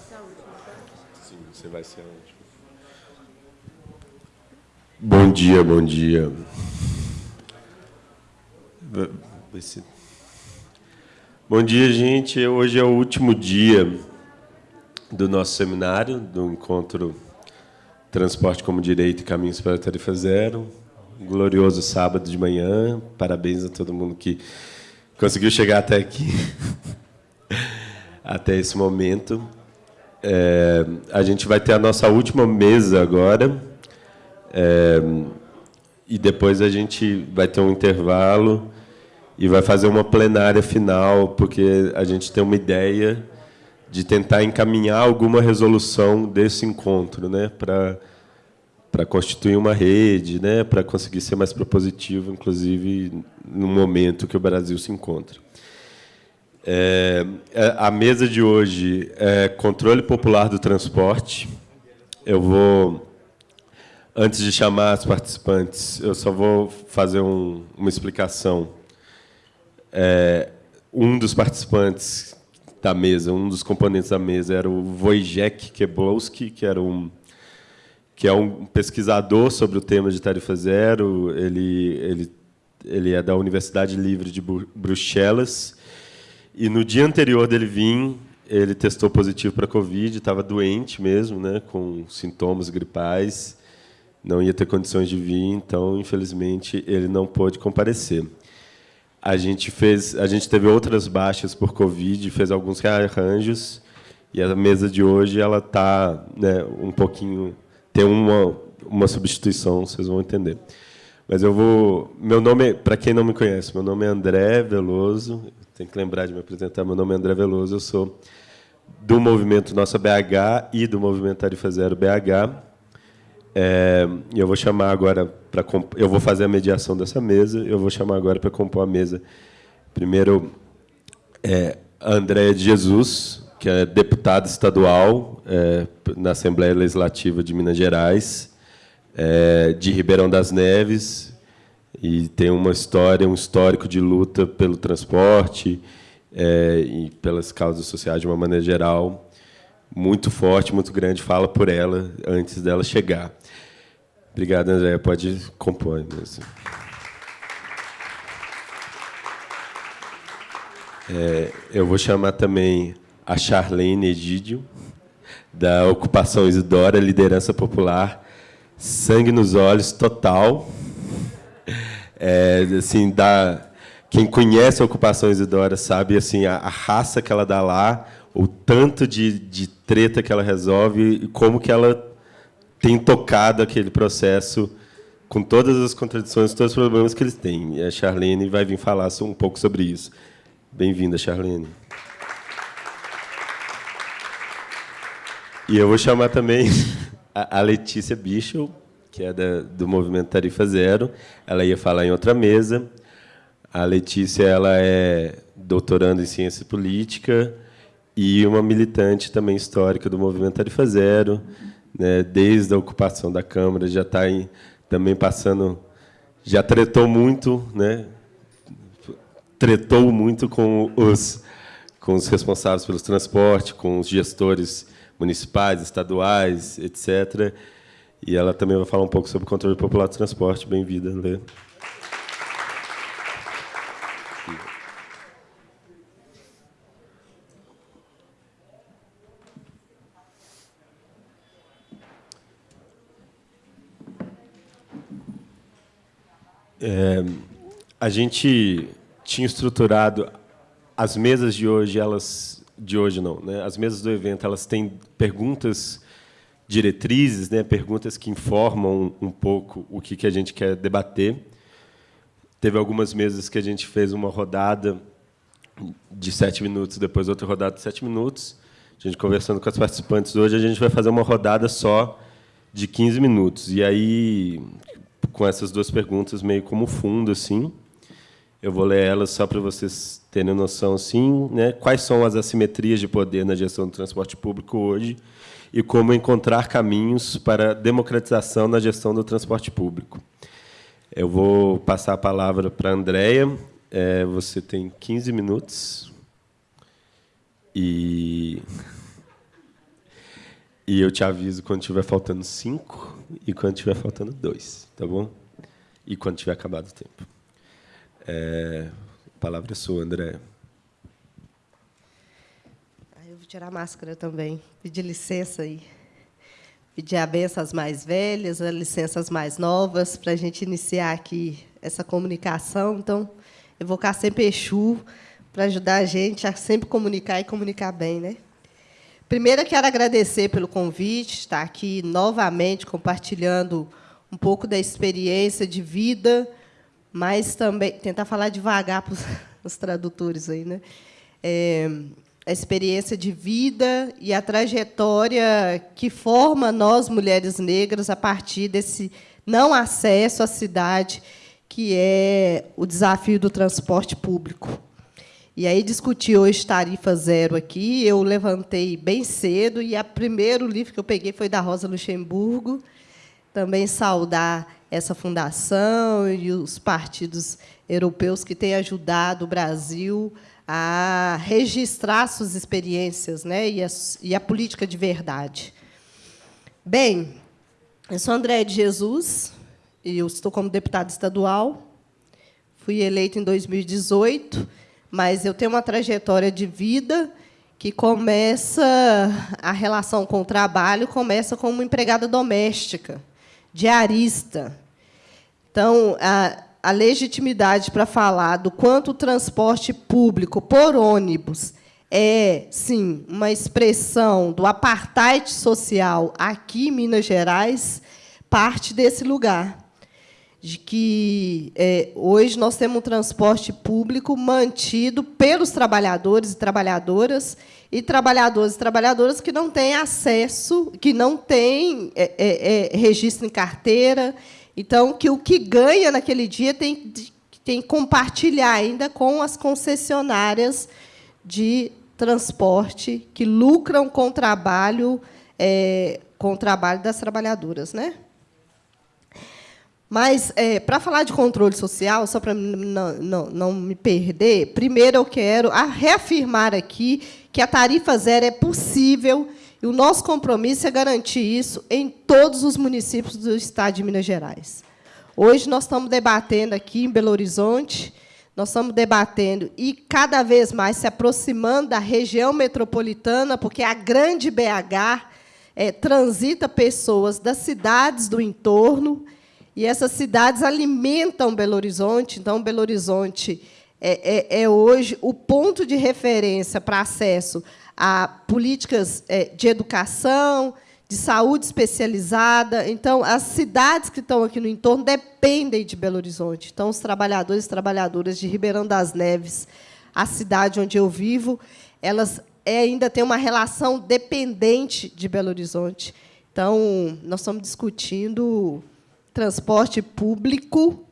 tá? Sim, você vai ser a última. Bom dia, bom dia. Bom dia, gente. Hoje é o último dia do nosso seminário, do encontro Transporte como Direito e Caminhos para a Tarifa Zero. Um glorioso sábado de manhã. Parabéns a todo mundo que conseguiu chegar até aqui, até esse momento. É, a gente vai ter a nossa última mesa agora, é, e depois a gente vai ter um intervalo e vai fazer uma plenária final, porque a gente tem uma ideia de tentar encaminhar alguma resolução desse encontro, né, para para constituir uma rede, né, para conseguir ser mais propositivo, inclusive no momento que o Brasil se encontra. É, a mesa de hoje é controle popular do transporte. Eu vou, antes de chamar as participantes, eu só vou fazer um, uma explicação. É, um dos participantes da mesa, um dos componentes da mesa, era o Wojciech Keblowski, que era um que é um pesquisador sobre o tema de tarifa zero. Ele, ele, ele é da Universidade Livre de Bruxelas. E no dia anterior dele vir, ele testou positivo para Covid, estava doente mesmo, né, com sintomas gripais, não ia ter condições de vir, então, infelizmente, ele não pôde comparecer. A gente fez, a gente teve outras baixas por Covid, fez alguns rearranjos, e a mesa de hoje ela está né, um pouquinho tem uma, uma substituição, vocês vão entender. Mas eu vou. Meu nome, para quem não me conhece, meu nome é André Veloso. Tem que lembrar de me apresentar. Meu nome é André Veloso. Eu sou do movimento Nossa BH e do movimento Tarifa Zero BH. É, eu vou chamar agora para eu vou fazer a mediação dessa mesa. Eu vou chamar agora para compor a mesa. Primeiro, é, André de Jesus, que é deputado estadual é, na Assembleia Legislativa de Minas Gerais, é, de Ribeirão das Neves, e tem uma história, um histórico de luta pelo transporte é, e pelas causas sociais de uma maneira geral, muito forte, muito grande. Fala por ela antes dela chegar. Obrigado, André. Pode compor. Mesmo. É, eu vou chamar também a Charlene Egídio, da Ocupação Isidora, Liderança Popular, sangue nos olhos, total. É, assim, da, quem conhece a Ocupação Isidora sabe assim, a, a, raça que ela dá lá, o tanto de, de treta que ela resolve e como que ela tem tocado aquele processo com todas as contradições, todos os problemas que eles têm. E a Charlene vai vir falar um pouco sobre isso. Bem-vinda, Charlene. E eu vou chamar também a Letícia Bichel, que é da, do Movimento Tarifa Zero. Ela ia falar em outra mesa. A Letícia ela é doutoranda em Ciência Política e uma militante também histórica do Movimento Tarifa Zero. Né, desde a ocupação da Câmara, já está também passando... Já tretou muito, né, tretou muito com os, com os responsáveis pelos transportes, com os gestores municipais, estaduais, etc. E ela também vai falar um pouco sobre controle popular do transporte. Bem-vinda, Lê. É, a gente tinha estruturado as mesas de hoje, elas de hoje não, né? As mesas do evento elas têm perguntas diretrizes, né? Perguntas que informam um, pouco o que que a gente quer debater. Teve algumas mesas que a gente fez uma rodada de sete minutos, depois outra rodada de sete minutos. A gente conversando com as participantes hoje, a gente vai fazer uma rodada só de 15 minutos. E aí, com essas duas perguntas meio como fundo, assim, eu vou ler elas só para vocês terem noção, assim, né? quais são as assimetrias de poder na gestão do transporte público hoje e como encontrar caminhos para democratização na gestão do transporte público. Eu vou passar a palavra para a Andréia. É, você tem 15 minutos. E E eu te aviso quando tiver faltando cinco e quando tiver faltando dois, tá bom? E quando tiver acabado o tempo. É, a palavra é sua, André. Eu vou tirar a máscara também, pedir licença aí. Pedir a benção às mais velhas, a licença às mais novas, para a gente iniciar aqui essa comunicação. Então, evocar sempre Exu, para ajudar a gente a sempre comunicar e comunicar bem. Né? Primeiro, eu quero agradecer pelo convite, estar aqui novamente compartilhando um pouco da experiência de vida, mas também tentar falar devagar para os tradutores aí, né? É, a experiência de vida e a trajetória que forma nós mulheres negras a partir desse não acesso à cidade, que é o desafio do transporte público. E aí discuti hoje tarifa zero aqui, eu levantei bem cedo e o primeiro livro que eu peguei foi da Rosa Luxemburgo, também saudar essa fundação e os partidos europeus que têm ajudado o Brasil a registrar suas experiências né, e, a, e a política de verdade. Bem, eu sou André de Jesus, e eu estou como deputada estadual. Fui eleita em 2018, mas eu tenho uma trajetória de vida que começa a relação com o trabalho começa como empregada doméstica, diarista. Então, a, a legitimidade para falar do quanto o transporte público por ônibus é, sim, uma expressão do apartheid social aqui em Minas Gerais, parte desse lugar. De que é, hoje nós temos um transporte público mantido pelos trabalhadores e trabalhadoras, e trabalhadores e trabalhadoras que não têm acesso, que não têm é, é, é registro em carteira, então, que o que ganha naquele dia tem, tem que compartilhar ainda com as concessionárias de transporte que lucram com o trabalho, é, com o trabalho das trabalhadoras. Né? Mas, é, para falar de controle social, só para não, não, não me perder, primeiro eu quero reafirmar aqui que a tarifa zero é possível e o nosso compromisso é garantir isso em todos os municípios do Estado de Minas Gerais. Hoje nós estamos debatendo aqui em Belo Horizonte, nós estamos debatendo e cada vez mais se aproximando da região metropolitana, porque a grande BH é, transita pessoas das cidades do entorno, e essas cidades alimentam Belo Horizonte. Então, Belo Horizonte é, é, é hoje o ponto de referência para acesso a políticas é, de educação, de saúde especializada. Então, as cidades que estão aqui no entorno dependem de Belo Horizonte. Então, os trabalhadores e trabalhadoras de Ribeirão das Neves, a cidade onde eu vivo, elas ainda têm uma relação dependente de Belo Horizonte. Então, nós estamos discutindo transporte público,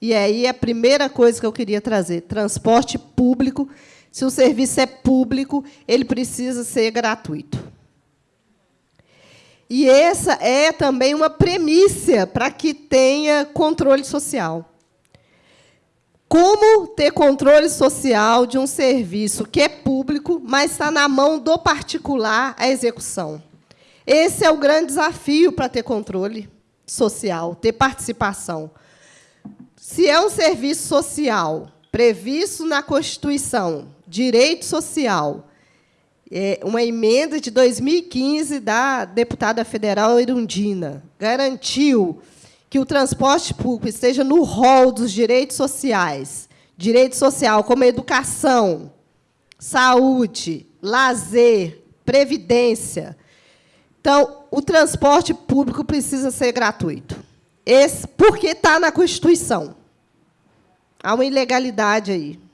e aí a primeira coisa que eu queria trazer, transporte público se o serviço é público, ele precisa ser gratuito. E essa é também uma premissa para que tenha controle social. Como ter controle social de um serviço que é público, mas está na mão do particular a execução? Esse é o grande desafio para ter controle social, ter participação. Se é um serviço social previsto na Constituição, direito social, é, uma emenda de 2015 da deputada federal Irundina, garantiu que o transporte público esteja no rol dos direitos sociais, direito social como educação, saúde, lazer, previdência. Então, o transporte público precisa ser gratuito. Esse, porque está na Constituição. Há uma ilegalidade aí.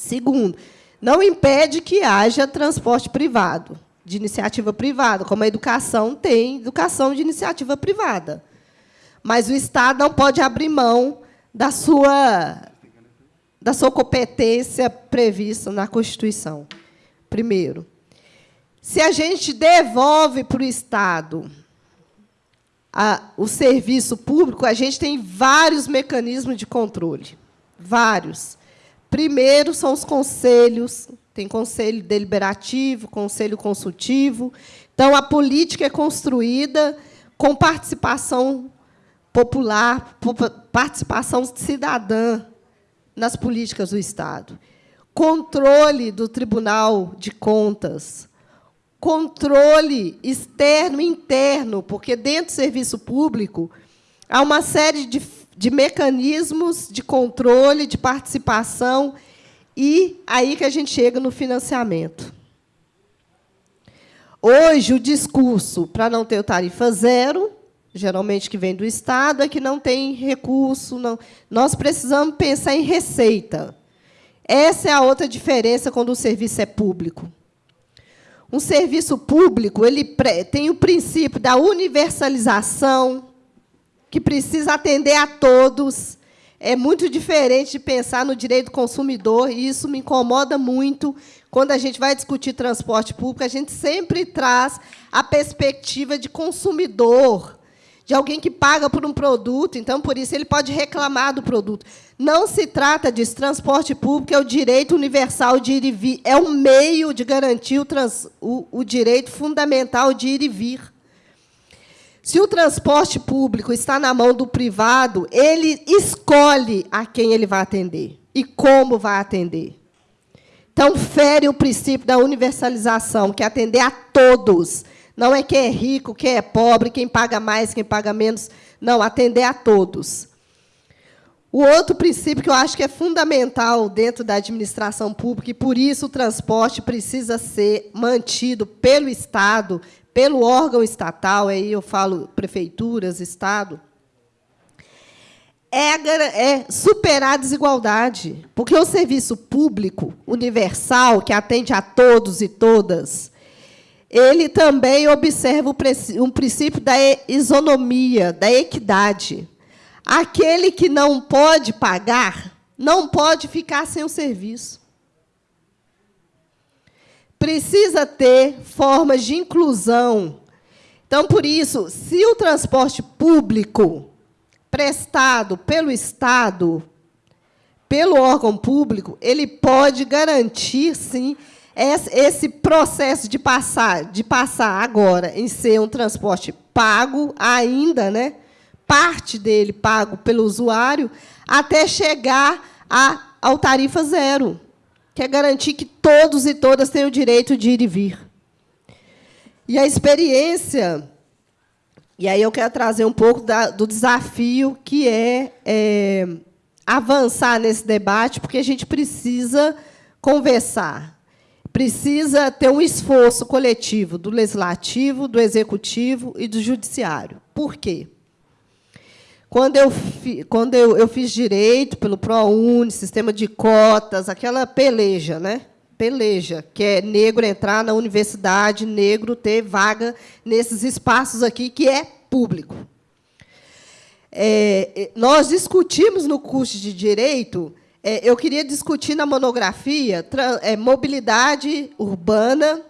Segundo, não impede que haja transporte privado, de iniciativa privada, como a educação tem educação de iniciativa privada. Mas o Estado não pode abrir mão da sua, da sua competência prevista na Constituição. Primeiro, se a gente devolve para o Estado a, o serviço público, a gente tem vários mecanismos de controle. Vários. Primeiro são os conselhos, tem conselho deliberativo, conselho consultivo. Então, a política é construída com participação popular, participação cidadã nas políticas do Estado. Controle do Tribunal de Contas, controle externo e interno, porque dentro do serviço público há uma série de, de mecanismos de controle, de participação, e aí que a gente chega no financiamento. Hoje, o discurso para não ter tarifa zero geralmente que vem do Estado, é que não tem recurso. Não. Nós precisamos pensar em receita. Essa é a outra diferença quando o serviço é público. Um serviço público ele tem o princípio da universalização, que precisa atender a todos. É muito diferente de pensar no direito do consumidor, e isso me incomoda muito. Quando a gente vai discutir transporte público, a gente sempre traz a perspectiva de consumidor, de alguém que paga por um produto, então, por isso, ele pode reclamar do produto. Não se trata disso. Transporte público é o direito universal de ir e vir, é um meio de garantir o, trans, o, o direito fundamental de ir e vir. Se o transporte público está na mão do privado, ele escolhe a quem ele vai atender e como vai atender. Então, fere o princípio da universalização, que é atender a todos, não é quem é rico, quem é pobre, quem paga mais, quem paga menos. Não, atender a todos. O outro princípio que eu acho que é fundamental dentro da administração pública, e por isso o transporte precisa ser mantido pelo Estado, pelo órgão estatal, aí eu falo prefeituras, Estado, é, é, superar a desigualdade. Porque o serviço público universal, que atende a todos e todas, ele também observa um princípio da isonomia, da equidade. Aquele que não pode pagar não pode ficar sem o serviço. Precisa ter formas de inclusão. Então, por isso, se o transporte público prestado pelo Estado, pelo órgão público, ele pode garantir, sim, esse processo de passar, de passar agora em ser um transporte pago ainda, né? parte dele pago pelo usuário, até chegar a, ao tarifa zero, que é garantir que todos e todas têm o direito de ir e vir. E a experiência, e aí eu quero trazer um pouco da, do desafio que é, é avançar nesse debate, porque a gente precisa conversar precisa ter um esforço coletivo do legislativo, do executivo e do judiciário. Por quê? Quando eu, fi, quando eu, eu fiz direito pelo ProUni, sistema de cotas, aquela peleja, né? Peleja, que é negro entrar na universidade, negro ter vaga nesses espaços aqui, que é público. É, nós discutimos no curso de Direito é, eu queria discutir na monografia é, mobilidade urbana,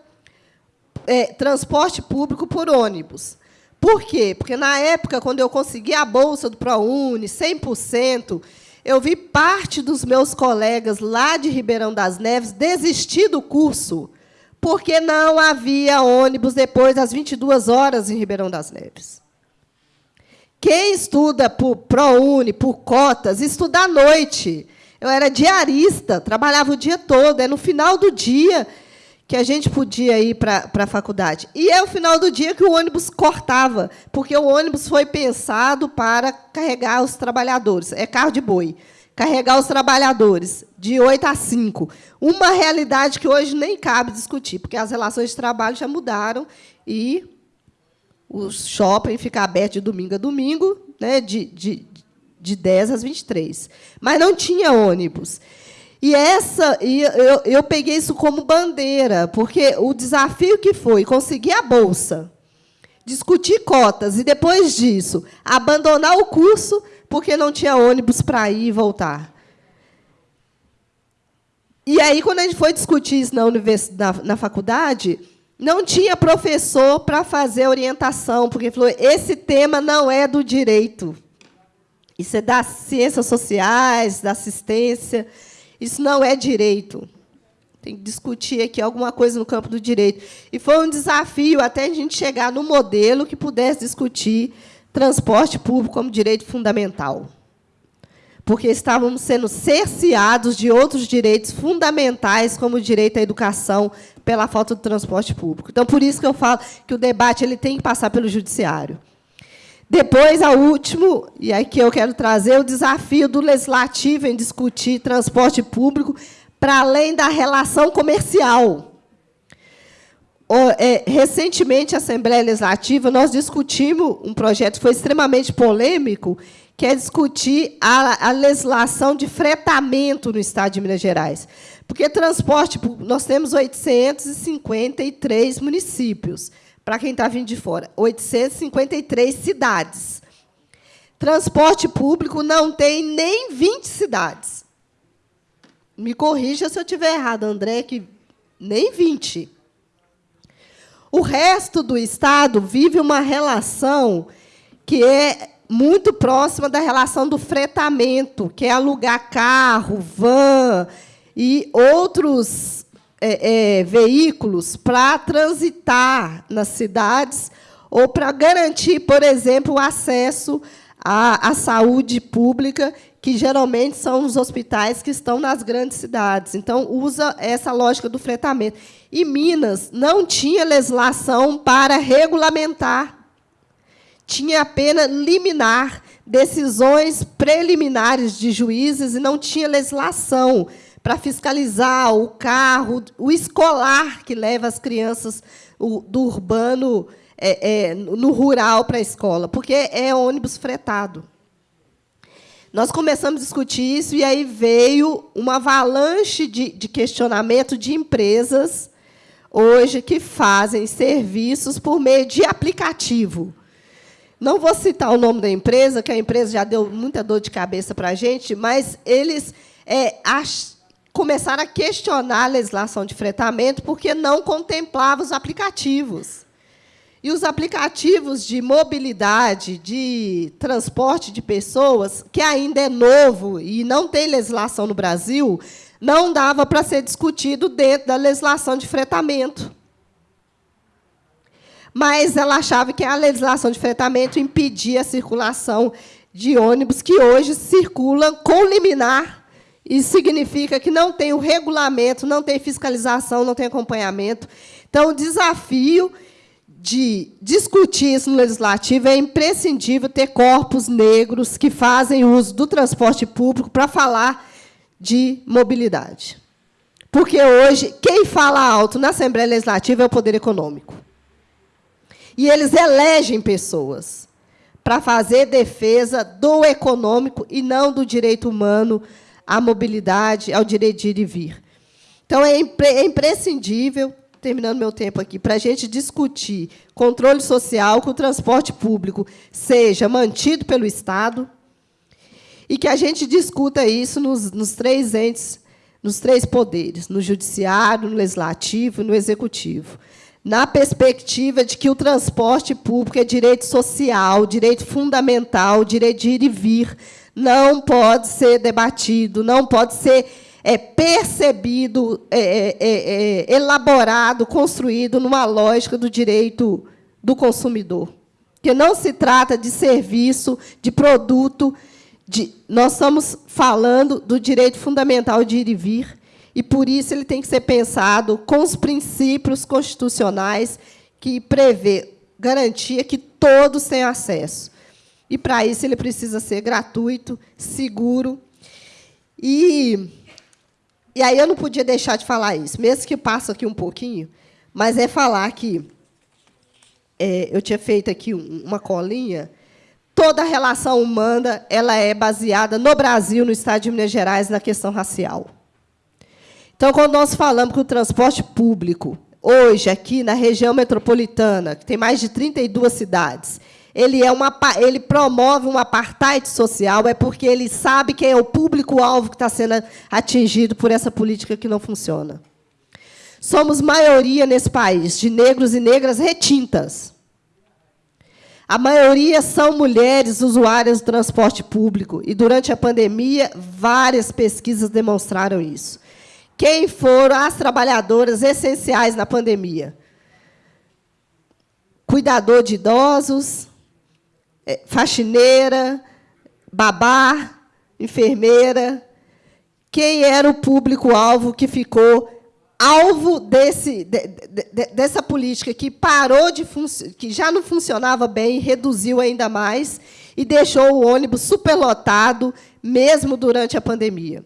é, transporte público por ônibus. Por quê? Porque, na época, quando eu consegui a bolsa do ProUni, 100%, eu vi parte dos meus colegas lá de Ribeirão das Neves desistir do curso, porque não havia ônibus depois das 22 horas em Ribeirão das Neves. Quem estuda por ProUni, por cotas, estuda à noite. Eu era diarista, trabalhava o dia todo. É no final do dia que a gente podia ir para a faculdade. E é o final do dia que o ônibus cortava, porque o ônibus foi pensado para carregar os trabalhadores. É carro de boi. Carregar os trabalhadores de 8 a 5. Uma realidade que hoje nem cabe discutir, porque as relações de trabalho já mudaram e o shopping fica aberto de domingo a domingo, né, de, de, de 10 às 23. Mas não tinha ônibus. E essa, e eu, eu peguei isso como bandeira, porque o desafio que foi conseguir a bolsa, discutir cotas e, depois disso, abandonar o curso porque não tinha ônibus para ir e voltar. E aí, quando a gente foi discutir isso na, universidade, na, na faculdade, não tinha professor para fazer orientação, porque falou: esse tema não é do direito. Isso é das ciências sociais, da assistência. Isso não é direito. tem que discutir aqui alguma coisa no campo do direito. E foi um desafio até a gente chegar no modelo que pudesse discutir transporte público como direito fundamental. Porque estávamos sendo cerceados de outros direitos fundamentais, como o direito à educação, pela falta do transporte público. Então, por isso que eu falo que o debate ele tem que passar pelo judiciário. Depois, a último, e aqui eu quero trazer o desafio do legislativo em discutir transporte público para além da relação comercial. É, recentemente, a Assembleia Legislativa, nós discutimos um projeto que foi extremamente polêmico, que é discutir a, a legislação de fretamento no Estado de Minas Gerais. Porque transporte, nós temos 853 municípios para quem está vindo de fora, 853 cidades. Transporte público não tem nem 20 cidades. Me corrija se eu estiver errado, André, que nem 20. O resto do Estado vive uma relação que é muito próxima da relação do fretamento, que é alugar carro, van e outros é, é, veículos para transitar nas cidades ou para garantir, por exemplo, o acesso à, à saúde pública, que geralmente são os hospitais que estão nas grandes cidades. Então, usa essa lógica do fretamento. E Minas não tinha legislação para regulamentar. Tinha apenas liminar, decisões preliminares de juízes, e não tinha legislação para fiscalizar o carro, o escolar que leva as crianças do urbano é, é, no rural para a escola, porque é ônibus fretado. Nós começamos a discutir isso e aí veio uma avalanche de, de questionamento de empresas hoje que fazem serviços por meio de aplicativo. Não vou citar o nome da empresa, que a empresa já deu muita dor de cabeça para a gente, mas eles é, começaram a questionar a legislação de fretamento porque não contemplava os aplicativos. E os aplicativos de mobilidade, de transporte de pessoas, que ainda é novo e não tem legislação no Brasil, não dava para ser discutido dentro da legislação de fretamento. Mas ela achava que a legislação de fretamento impedia a circulação de ônibus que hoje circulam com liminar isso significa que não tem o regulamento, não tem fiscalização, não tem acompanhamento. Então, o desafio de discutir isso no legislativo é imprescindível ter corpos negros que fazem uso do transporte público para falar de mobilidade. Porque hoje, quem fala alto na Assembleia Legislativa é o poder econômico. E eles elegem pessoas para fazer defesa do econômico e não do direito humano à mobilidade, ao direito de ir e vir. Então, é, impre é imprescindível, terminando meu tempo aqui, para a gente discutir controle social, que o transporte público seja mantido pelo Estado e que a gente discuta isso nos, nos três entes, nos três poderes, no judiciário, no legislativo e no executivo na perspectiva de que o transporte público é direito social, direito fundamental, direito de ir e vir, não pode ser debatido, não pode ser é, percebido, é é, é, é, elaborado, construído numa lógica do direito do consumidor. Que não se trata de serviço, de produto, de, nós estamos falando do direito fundamental de ir e vir, e, por isso, ele tem que ser pensado com os princípios constitucionais que prevê garantia que todos têm acesso. E, para isso, ele precisa ser gratuito, seguro. E, e aí eu não podia deixar de falar isso, mesmo que passe aqui um pouquinho, mas é falar que é, eu tinha feito aqui uma colinha. Toda relação humana ela é baseada no Brasil, no Estado de Minas Gerais, na questão racial. Então, quando nós falamos que o transporte público, hoje, aqui na região metropolitana, que tem mais de 32 cidades, ele, é uma, ele promove um apartheid social, é porque ele sabe quem é o público-alvo que está sendo atingido por essa política que não funciona. Somos maioria nesse país de negros e negras retintas. A maioria são mulheres usuárias do transporte público, e, durante a pandemia, várias pesquisas demonstraram isso. quem foram as trabalhadoras essenciais na pandemia. Cuidador de idosos, faxineira, babá, enfermeira. Quem era o público-alvo que ficou alvo desse, de, de, dessa política que parou de que já não funcionava bem, reduziu ainda mais e deixou o ônibus superlotado, mesmo durante a pandemia.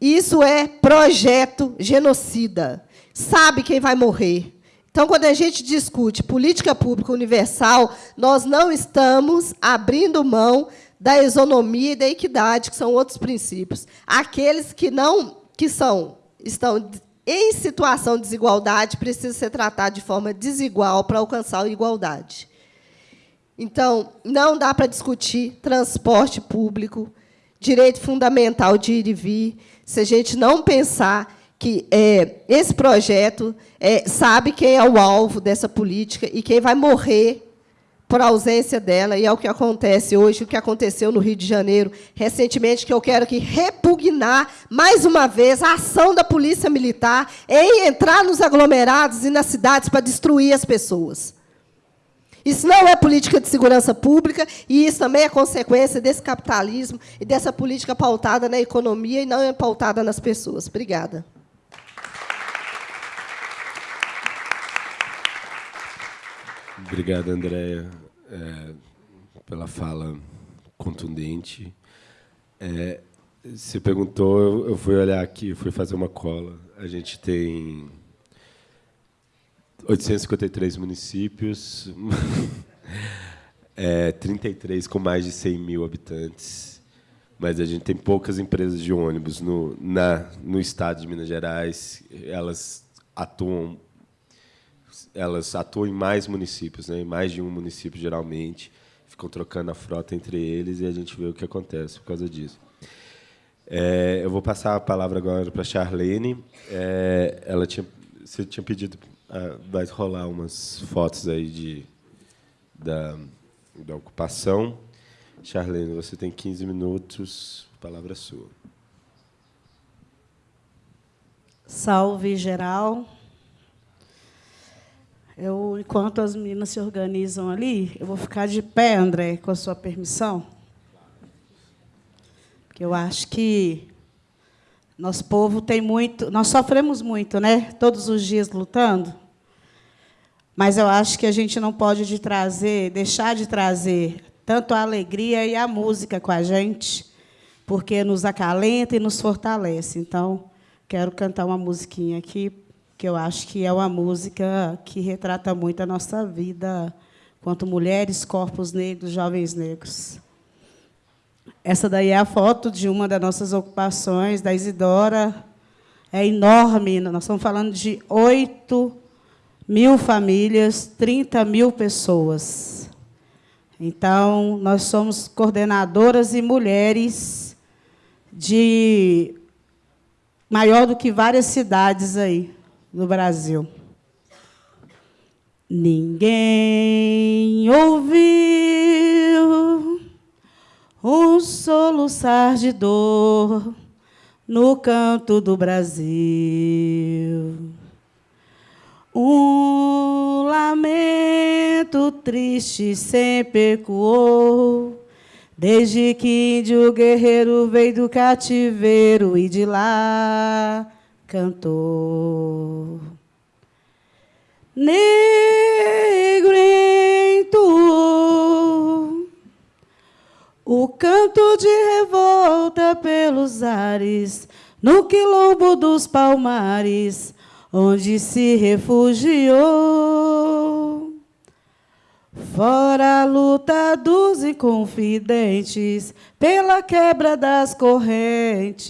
Isso é projeto genocida. Sabe quem vai morrer. Então, quando a gente discute política pública universal, nós não estamos abrindo mão da isonomia e da equidade, que são outros princípios. Aqueles que não que são estão em situação de desigualdade precisa ser tratado de forma desigual para alcançar a igualdade. Então, não dá para discutir transporte público, direito fundamental de ir e vir, se a gente não pensar que é, esse projeto é, sabe quem é o alvo dessa política e quem vai morrer por ausência dela, e é o que acontece hoje, o que aconteceu no Rio de Janeiro recentemente, que eu quero que repugnar, mais uma vez, a ação da Polícia Militar em entrar nos aglomerados e nas cidades para destruir as pessoas. Isso não é política de segurança pública, e isso também é consequência desse capitalismo e dessa política pautada na economia e não é pautada nas pessoas. Obrigada. Obrigado, Andréia, é, pela fala contundente. É, você perguntou, eu, eu fui olhar aqui, fui fazer uma cola. A gente tem 853 municípios, é, 33 com mais de 100 mil habitantes, mas a gente tem poucas empresas de ônibus no, na, no estado de Minas Gerais. Elas atuam elas atuam em mais municípios, né? em mais de um município, geralmente. Ficam trocando a frota entre eles e a gente vê o que acontece por causa disso. É, eu vou passar a palavra agora para a Charlene. É, ela tinha, você tinha pedido, ah, vai rolar umas fotos aí de, da, da ocupação. Charlene, você tem 15 minutos, palavra sua. Salve geral. Eu, enquanto as meninas se organizam ali, eu vou ficar de pé, André, com a sua permissão. Porque eu acho que nosso povo tem muito, nós sofremos muito, né? Todos os dias lutando. Mas eu acho que a gente não pode de trazer, deixar de trazer tanto a alegria e a música com a gente, porque nos acalenta e nos fortalece. Então, quero cantar uma musiquinha aqui que eu acho que é uma música que retrata muito a nossa vida quanto mulheres, corpos negros, jovens negros. Essa daí é a foto de uma das nossas ocupações, da Isidora. É enorme, nós estamos falando de 8 mil famílias, 30 mil pessoas. Então, nós somos coordenadoras e mulheres de maior do que várias cidades aí no Brasil. Ninguém ouviu um soluçar de dor no canto do Brasil. Um lamento triste sempre ecoou, desde que índio guerreiro veio do cativeiro e de lá cantor. Negrento, o canto de revolta pelos ares, no quilombo dos palmares, onde se refugiou. Fora a luta dos inconfidentes, pela quebra das correntes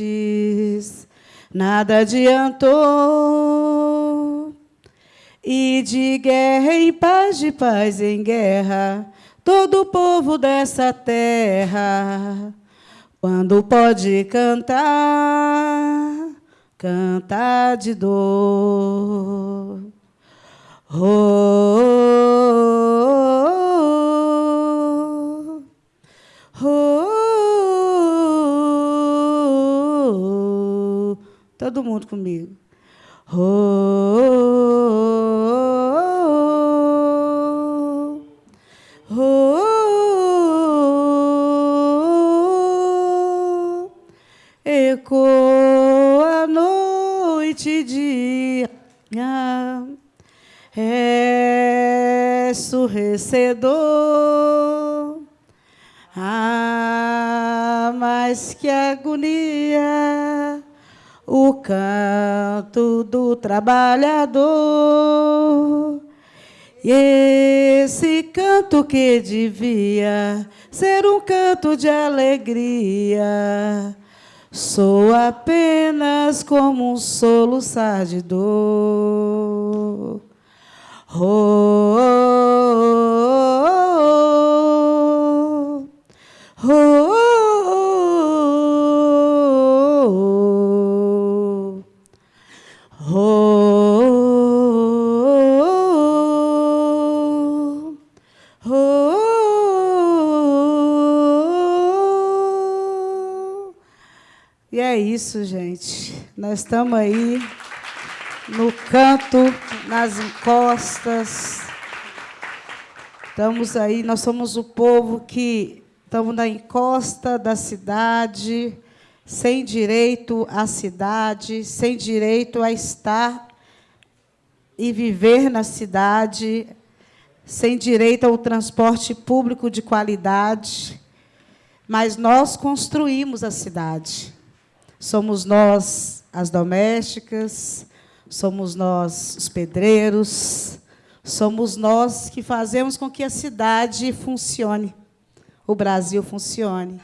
nada adiantou. E de guerra em paz, de paz em guerra, todo o povo dessa terra, quando pode cantar, cantar de dor. Oh, oh, oh, oh. Todo mundo comigo. Oh, oh, oh, ecoa a noite e dia, é surrecedor. Ah, mas que agonia! O canto do trabalhador. E esse canto que devia ser um canto de alegria, sou apenas como um soluçar de dor. Oh, oh, oh, oh, oh. Isso, gente. Nós estamos aí no canto, nas encostas. Estamos aí, nós somos o povo que estamos na encosta da cidade, sem direito à cidade, sem direito a estar e viver na cidade, sem direito ao transporte público de qualidade. Mas nós construímos a cidade. Somos nós as domésticas, somos nós os pedreiros, somos nós que fazemos com que a cidade funcione, o Brasil funcione.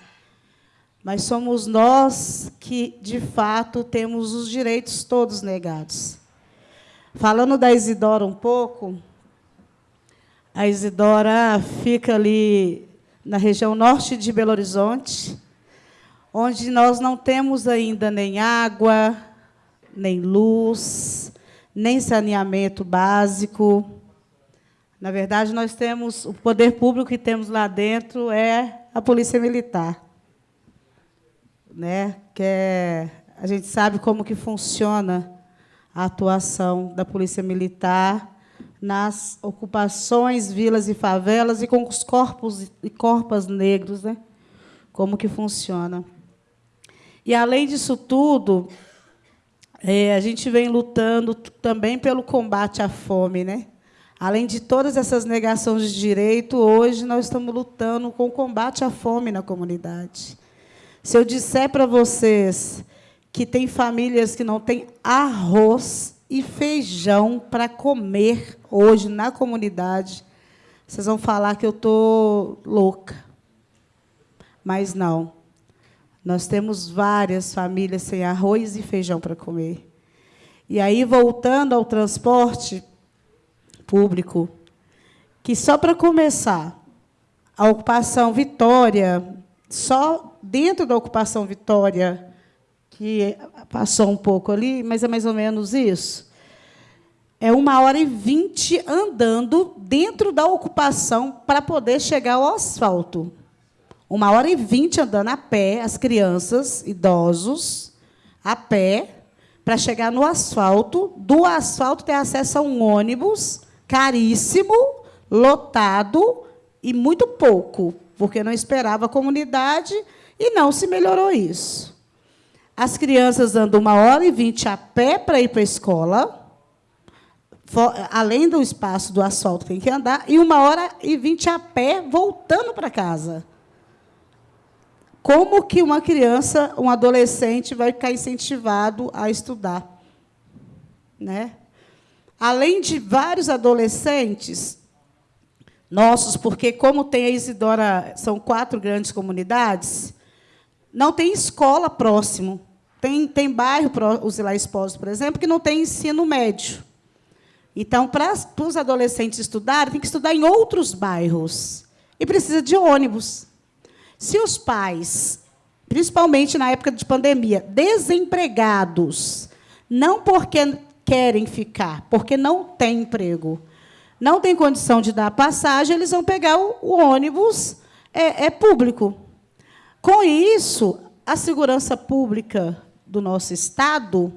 Mas somos nós que, de fato, temos os direitos todos negados. Falando da Isidora um pouco, a Isidora fica ali na região norte de Belo Horizonte, onde nós não temos ainda nem água, nem luz, nem saneamento básico. Na verdade, nós temos o poder público que temos lá dentro é a polícia militar, né? Que é, a gente sabe como que funciona a atuação da polícia militar nas ocupações, vilas e favelas e com os corpos e corpos negros, né? Como que funciona? E, além disso tudo, é, a gente vem lutando também pelo combate à fome. Né? Além de todas essas negações de direito, hoje nós estamos lutando com o combate à fome na comunidade. Se eu disser para vocês que tem famílias que não têm arroz e feijão para comer hoje na comunidade, vocês vão falar que eu estou louca. Mas não. Nós temos várias famílias sem arroz e feijão para comer. E aí, voltando ao transporte público, que só para começar, a ocupação Vitória, só dentro da ocupação Vitória, que passou um pouco ali, mas é mais ou menos isso. É uma hora e vinte andando dentro da ocupação para poder chegar ao asfalto. Uma hora e vinte andando a pé, as crianças, idosos, a pé, para chegar no asfalto. Do asfalto ter acesso a um ônibus caríssimo, lotado e muito pouco, porque não esperava a comunidade e não se melhorou isso. As crianças andam uma hora e vinte a pé para ir para a escola, além do espaço do asfalto tem que andar, e uma hora e vinte a pé voltando para casa. Como que uma criança, um adolescente vai ficar incentivado a estudar? Né? Além de vários adolescentes nossos, porque como tem a Isidora, são quatro grandes comunidades, não tem escola próximo. Tem, tem bairro, os Ilá Esposos, por exemplo, que não tem ensino médio. Então, para, para os adolescentes estudarem, tem que estudar em outros bairros. E precisa de ônibus. Se os pais, principalmente na época de pandemia, desempregados, não porque querem ficar, porque não têm emprego, não têm condição de dar passagem, eles vão pegar o, o ônibus é, é público. Com isso, a segurança pública do nosso Estado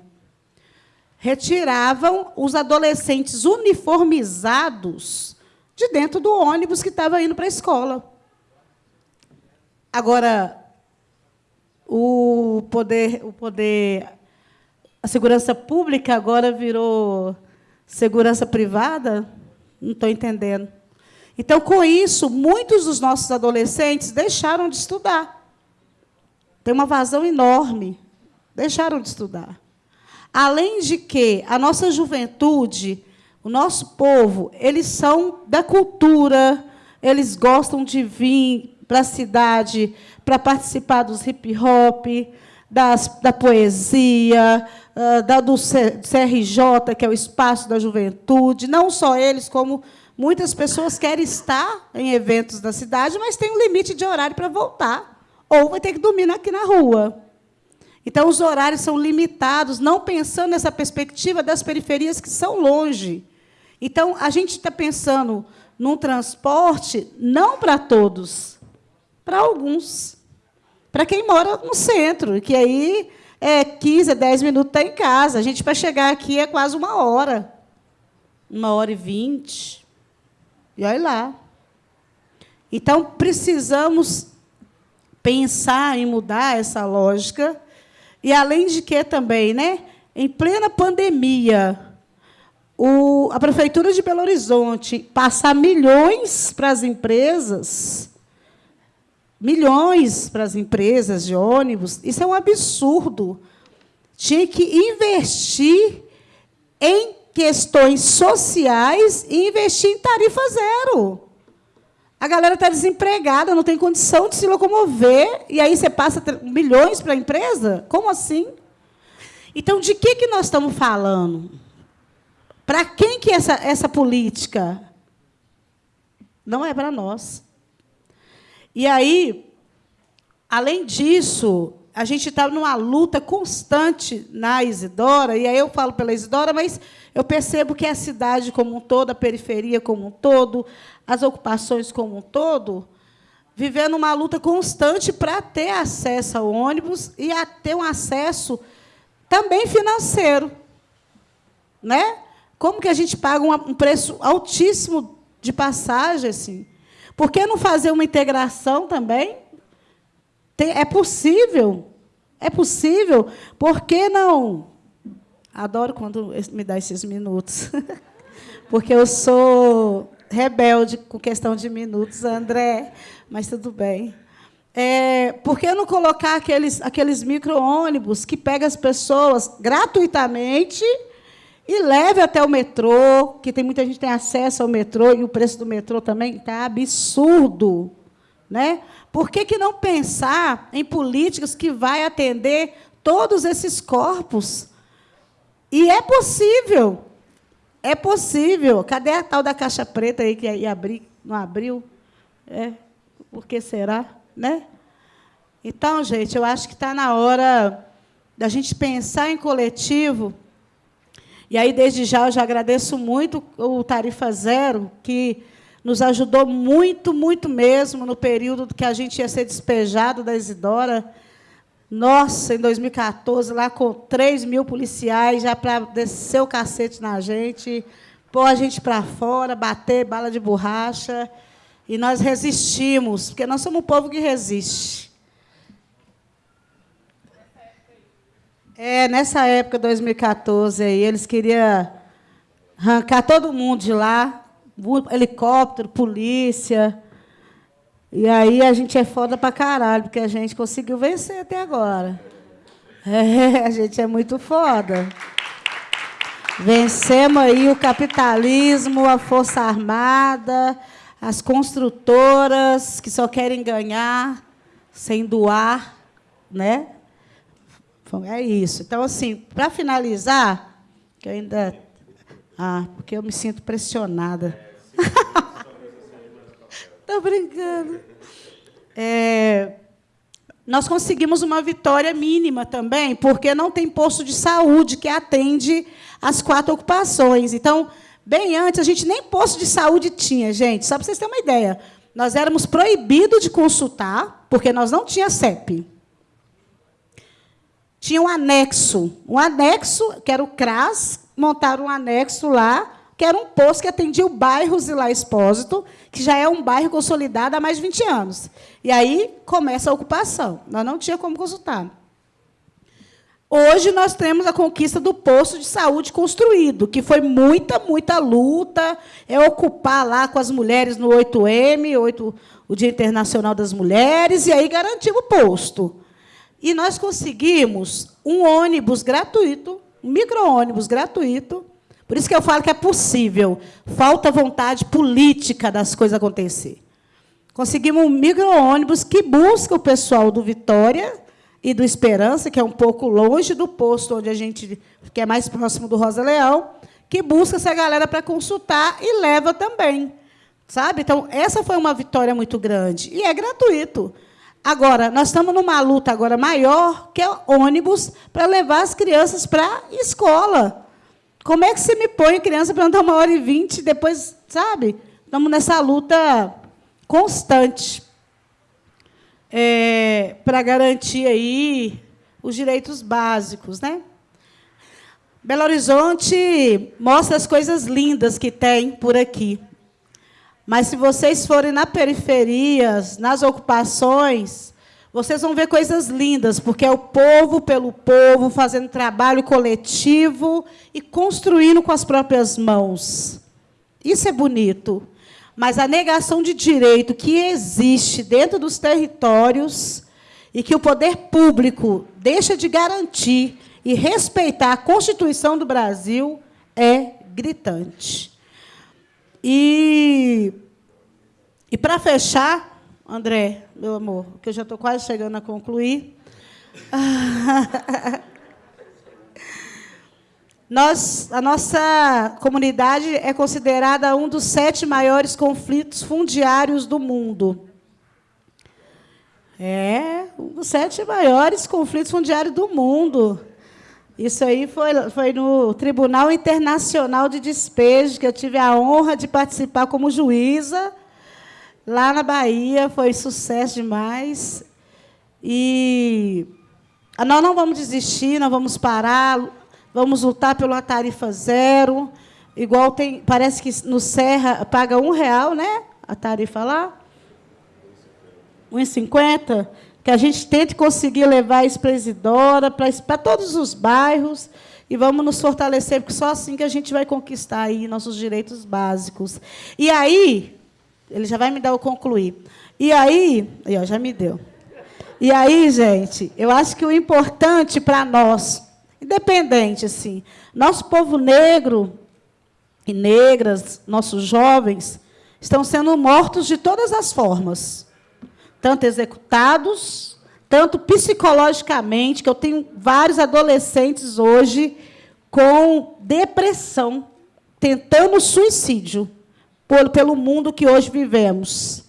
retiravam os adolescentes uniformizados de dentro do ônibus que estava indo para a escola. Agora, o poder, o poder, a segurança pública agora virou segurança privada? Não estou entendendo. Então, com isso, muitos dos nossos adolescentes deixaram de estudar. Tem uma vazão enorme. Deixaram de estudar. Além de que a nossa juventude, o nosso povo, eles são da cultura, eles gostam de vir para a cidade para participar dos hip hop, das, da poesia, uh, da, do CRJ, que é o espaço da juventude. Não só eles, como Muitas pessoas querem estar em eventos da cidade, mas tem um limite de horário para voltar. Ou vai ter que dormir aqui na rua. Então, os horários são limitados, não pensando nessa perspectiva das periferias que são longe. Então, a gente está pensando num transporte não para todos, para alguns. Para quem mora no centro, que aí é 15, 10 minutos está em casa. A gente, para chegar aqui, é quase uma hora. Uma hora e vinte. E olha lá. Então, precisamos pensar em mudar essa lógica. E, além de que, também, né, em plena pandemia, o, a Prefeitura de Belo Horizonte passar milhões para as empresas, milhões para as empresas de ônibus, isso é um absurdo. Tinha que investir em questões sociais e investir em tarifa zero. A galera está desempregada, não tem condição de se locomover, e aí você passa milhões para a empresa? Como assim? Então, de que, que nós estamos falando? Para quem que essa, essa política? Não é para nós. E aí, além disso, a gente está numa luta constante na Isidora, e aí eu falo pela Isidora, mas eu percebo que a cidade como um todo, a periferia como um todo, as ocupações como um todo, vivendo uma luta constante para ter acesso ao ônibus e a ter um acesso também financeiro. Né? Como que a gente paga um preço altíssimo de passagem? Assim? Por que não fazer uma integração também? é possível. É possível. Por que não Adoro quando me dá esses minutos. Porque eu sou rebelde com questão de minutos, André, mas tudo bem. É, por que não colocar aqueles, aqueles micro-ônibus que pega as pessoas gratuitamente e leve até o metrô, que tem muita gente que tem acesso ao metrô, e o preço do metrô também está absurdo. Né? Por que, que não pensar em políticas que vai atender todos esses corpos? E é possível. É possível. Cadê a tal da caixa preta aí que ia abrir, não abriu? É, por que será? Né? Então, gente, eu acho que está na hora da gente pensar em coletivo. E aí, desde já, eu já agradeço muito o Tarifa Zero, que nos ajudou muito, muito mesmo no período que a gente ia ser despejado da Isidora. Nossa, em 2014, lá com 3 mil policiais, já para descer o cacete na gente, pôr a gente para fora, bater bala de borracha. E nós resistimos, porque nós somos um povo que resiste. É, nessa época, 2014, aí, eles queriam arrancar todo mundo de lá, helicóptero, polícia. E aí a gente é foda pra caralho, porque a gente conseguiu vencer até agora. É, a gente é muito foda. Vencemos aí o capitalismo, a Força Armada, as construtoras que só querem ganhar sem doar, né? É isso. Então, assim, para finalizar, que eu ainda. Ah, porque eu me sinto pressionada. Estou brincando. É, nós conseguimos uma vitória mínima também, porque não tem posto de saúde que atende as quatro ocupações. Então, bem antes, a gente nem posto de saúde tinha, gente. Só para vocês terem uma ideia. Nós éramos proibidos de consultar, porque nós não tinha CEP. Tinha um anexo. Um anexo, que era o CRAS, montaram um anexo lá, que era um posto que atendia o bairro Zilá Expósito, que já é um bairro consolidado há mais de 20 anos. E aí começa a ocupação. Nós não tinha como consultar. Hoje nós temos a conquista do posto de saúde construído, que foi muita, muita luta, é ocupar lá com as mulheres no 8M, 8, o Dia Internacional das Mulheres, e aí garantimos o posto. E nós conseguimos um ônibus gratuito, um micro-ônibus gratuito. Por isso que eu falo que é possível. Falta vontade política das coisas acontecer. Conseguimos um micro-ônibus que busca o pessoal do Vitória e do Esperança, que é um pouco longe do posto onde a gente que é mais próximo do Rosa Leão, que busca essa galera para consultar e leva também. Sabe? Então, essa foi uma vitória muito grande. E é gratuito. Agora, nós estamos numa luta agora maior, que é ônibus para levar as crianças para a escola. Como é que você me põe criança para andar uma hora e vinte depois, sabe? Estamos nessa luta constante é, para garantir aí os direitos básicos, né? Belo Horizonte mostra as coisas lindas que tem por aqui. Mas se vocês forem na periferias, nas ocupações, vocês vão ver coisas lindas, porque é o povo pelo povo, fazendo trabalho coletivo e construindo com as próprias mãos. Isso é bonito. Mas a negação de direito que existe dentro dos territórios e que o poder público deixa de garantir e respeitar a Constituição do Brasil é gritante. E, e para fechar, André, meu amor, que eu já estou quase chegando a concluir. Nós, a nossa comunidade é considerada um dos sete maiores conflitos fundiários do mundo. É, um dos sete maiores conflitos fundiários do mundo. Isso aí foi, foi no Tribunal Internacional de Despejo, que eu tive a honra de participar como juíza. Lá na Bahia, foi sucesso demais. E nós não vamos desistir, nós vamos parar, vamos lutar pela tarifa zero. Igual tem, parece que no Serra paga um real, né? A tarifa lá. 1,50 que a gente tente conseguir levar isso para Isidora, para todos os bairros, e vamos nos fortalecer, porque só assim que a gente vai conquistar aí nossos direitos básicos. E aí, ele já vai me dar o concluir. E aí, aí ó, já me deu. E aí, gente, eu acho que o importante para nós, independente assim, nosso povo negro e negras, nossos jovens, estão sendo mortos de todas as formas tanto executados, tanto psicologicamente, que eu tenho vários adolescentes hoje com depressão, tentando suicídio por, pelo mundo que hoje vivemos.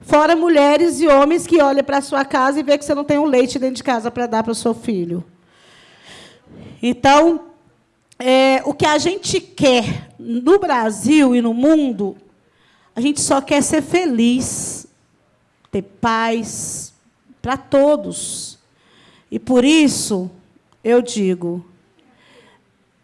Fora mulheres e homens que olham para a sua casa e vê que você não tem um leite dentro de casa para dar para o seu filho. Então, é, o que a gente quer no Brasil e no mundo, a gente só quer ser feliz ter paz para todos. E por isso eu digo: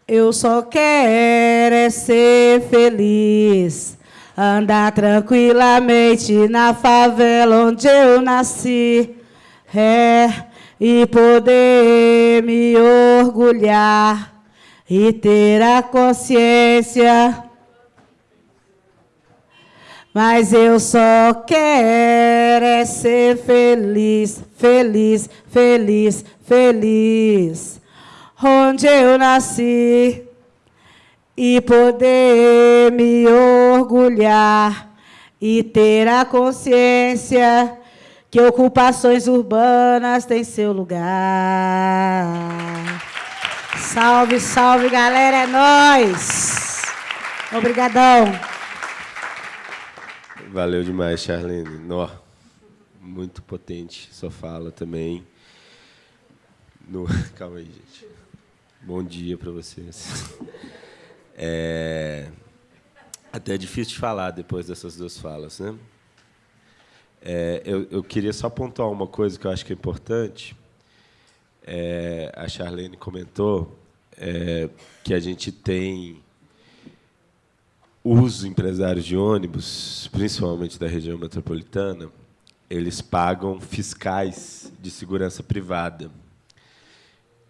eu só quero é ser feliz, andar tranquilamente na favela onde eu nasci, é, e poder me orgulhar e ter a consciência mas eu só quero é ser feliz, feliz, feliz, feliz. Onde eu nasci e poder me orgulhar e ter a consciência que ocupações urbanas têm seu lugar. Salve, salve, galera, é nós. Obrigadão. Valeu demais, Charlene. Nó, muito potente sua fala também. No... Calma aí, gente. Bom dia para vocês. É... Até é difícil de falar depois dessas duas falas, né? É, eu, eu, queria só pontuar uma coisa que eu acho que é importante. é, a Charlene comentou é, que a gente tem os empresários de ônibus, principalmente da região metropolitana, eles pagam fiscais de segurança privada.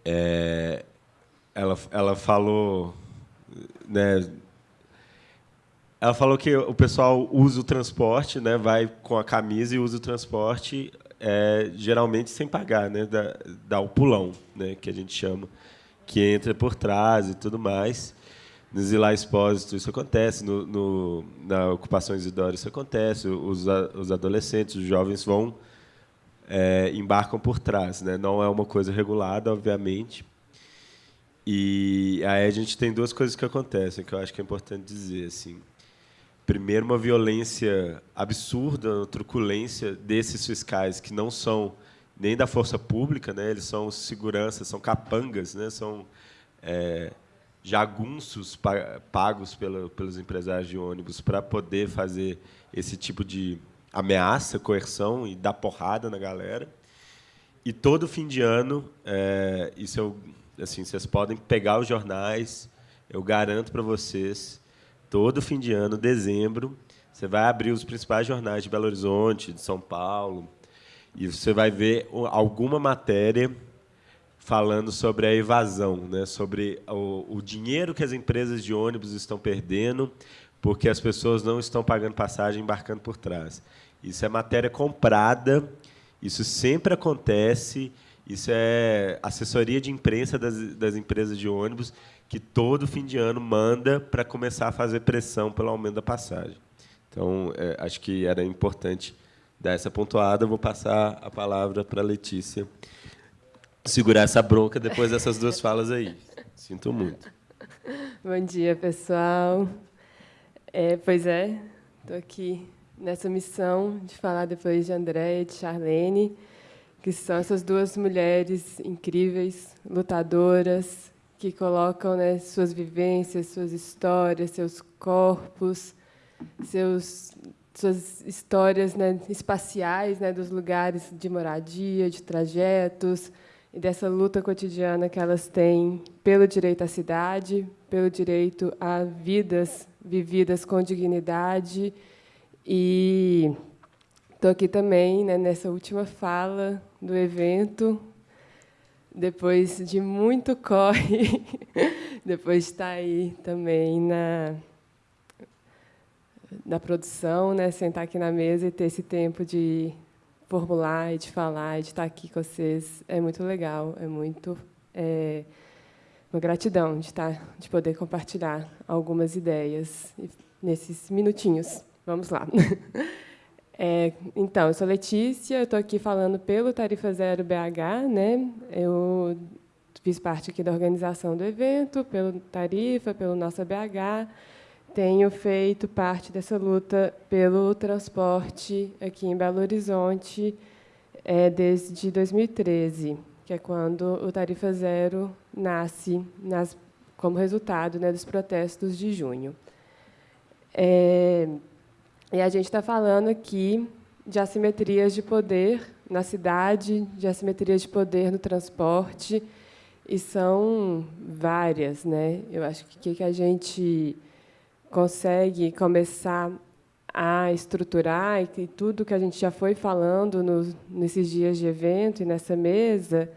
É, ela, ela falou, né, ela falou que o pessoal usa o transporte, né, vai com a camisa e usa o transporte, é, geralmente sem pagar, né, dá, dá o pulão, né, que a gente chama, que entra por trás e tudo mais. No Zilá Expósito isso acontece, no, no, na Ocupação Isidoro isso acontece, os, os adolescentes, os jovens vão, é, embarcam por trás. Né? Não é uma coisa regulada, obviamente. E aí a gente tem duas coisas que acontecem, que eu acho que é importante dizer. Assim. Primeiro, uma violência absurda, uma truculência desses fiscais que não são nem da força pública, né? eles são segurança, são capangas, né? são... É, jagunços pagos pelos empresários de ônibus para poder fazer esse tipo de ameaça, coerção e dar porrada na galera. E todo fim de ano, é, isso eu, assim, vocês podem pegar os jornais, eu garanto para vocês, todo fim de ano, dezembro, você vai abrir os principais jornais de Belo Horizonte, de São Paulo, e você vai ver alguma matéria falando sobre a evasão, né? sobre o, o, dinheiro que as empresas de ônibus estão perdendo porque as pessoas não estão pagando passagem embarcando por trás. Isso é matéria comprada, isso sempre acontece, isso é assessoria de imprensa das, das empresas de ônibus que todo fim de ano manda para começar a fazer pressão pelo aumento da passagem. Então, é, acho que era importante dar essa pontuada. Vou passar a palavra para a Letícia segurar essa bronca depois dessas duas falas aí. Sinto muito. Bom dia, pessoal. É, pois é, estou aqui nessa missão de falar depois de André e de Charlene, que são essas duas mulheres incríveis, lutadoras, que colocam né, suas vivências, suas histórias, seus corpos, seus, suas histórias né, espaciais né, dos lugares de moradia, de trajetos, e dessa luta cotidiana que elas têm pelo direito à cidade, pelo direito a vidas vividas com dignidade. E estou aqui também né, nessa última fala do evento, depois de muito corre, depois de estar aí também na, na produção, né, sentar aqui na mesa e ter esse tempo de formular e de falar e de estar aqui com vocês é muito legal, é muito é, uma gratidão de estar, de poder compartilhar algumas ideias nesses minutinhos. Vamos lá. É, então, eu sou Letícia, estou aqui falando pelo Tarifa Zero BH, né? Eu fiz parte aqui da organização do evento, pelo Tarifa, pelo Nossa BH tenho feito parte dessa luta pelo transporte aqui em Belo Horizonte é, desde 2013, que é quando o Tarifa Zero nasce nas, como resultado né, dos protestos de junho. É, e a gente está falando aqui de assimetrias de poder na cidade, de assimetrias de poder no transporte, e são várias. Né? Eu acho que o que a gente consegue começar a estruturar e tudo que a gente já foi falando nos, nesses dias de evento e nessa mesa,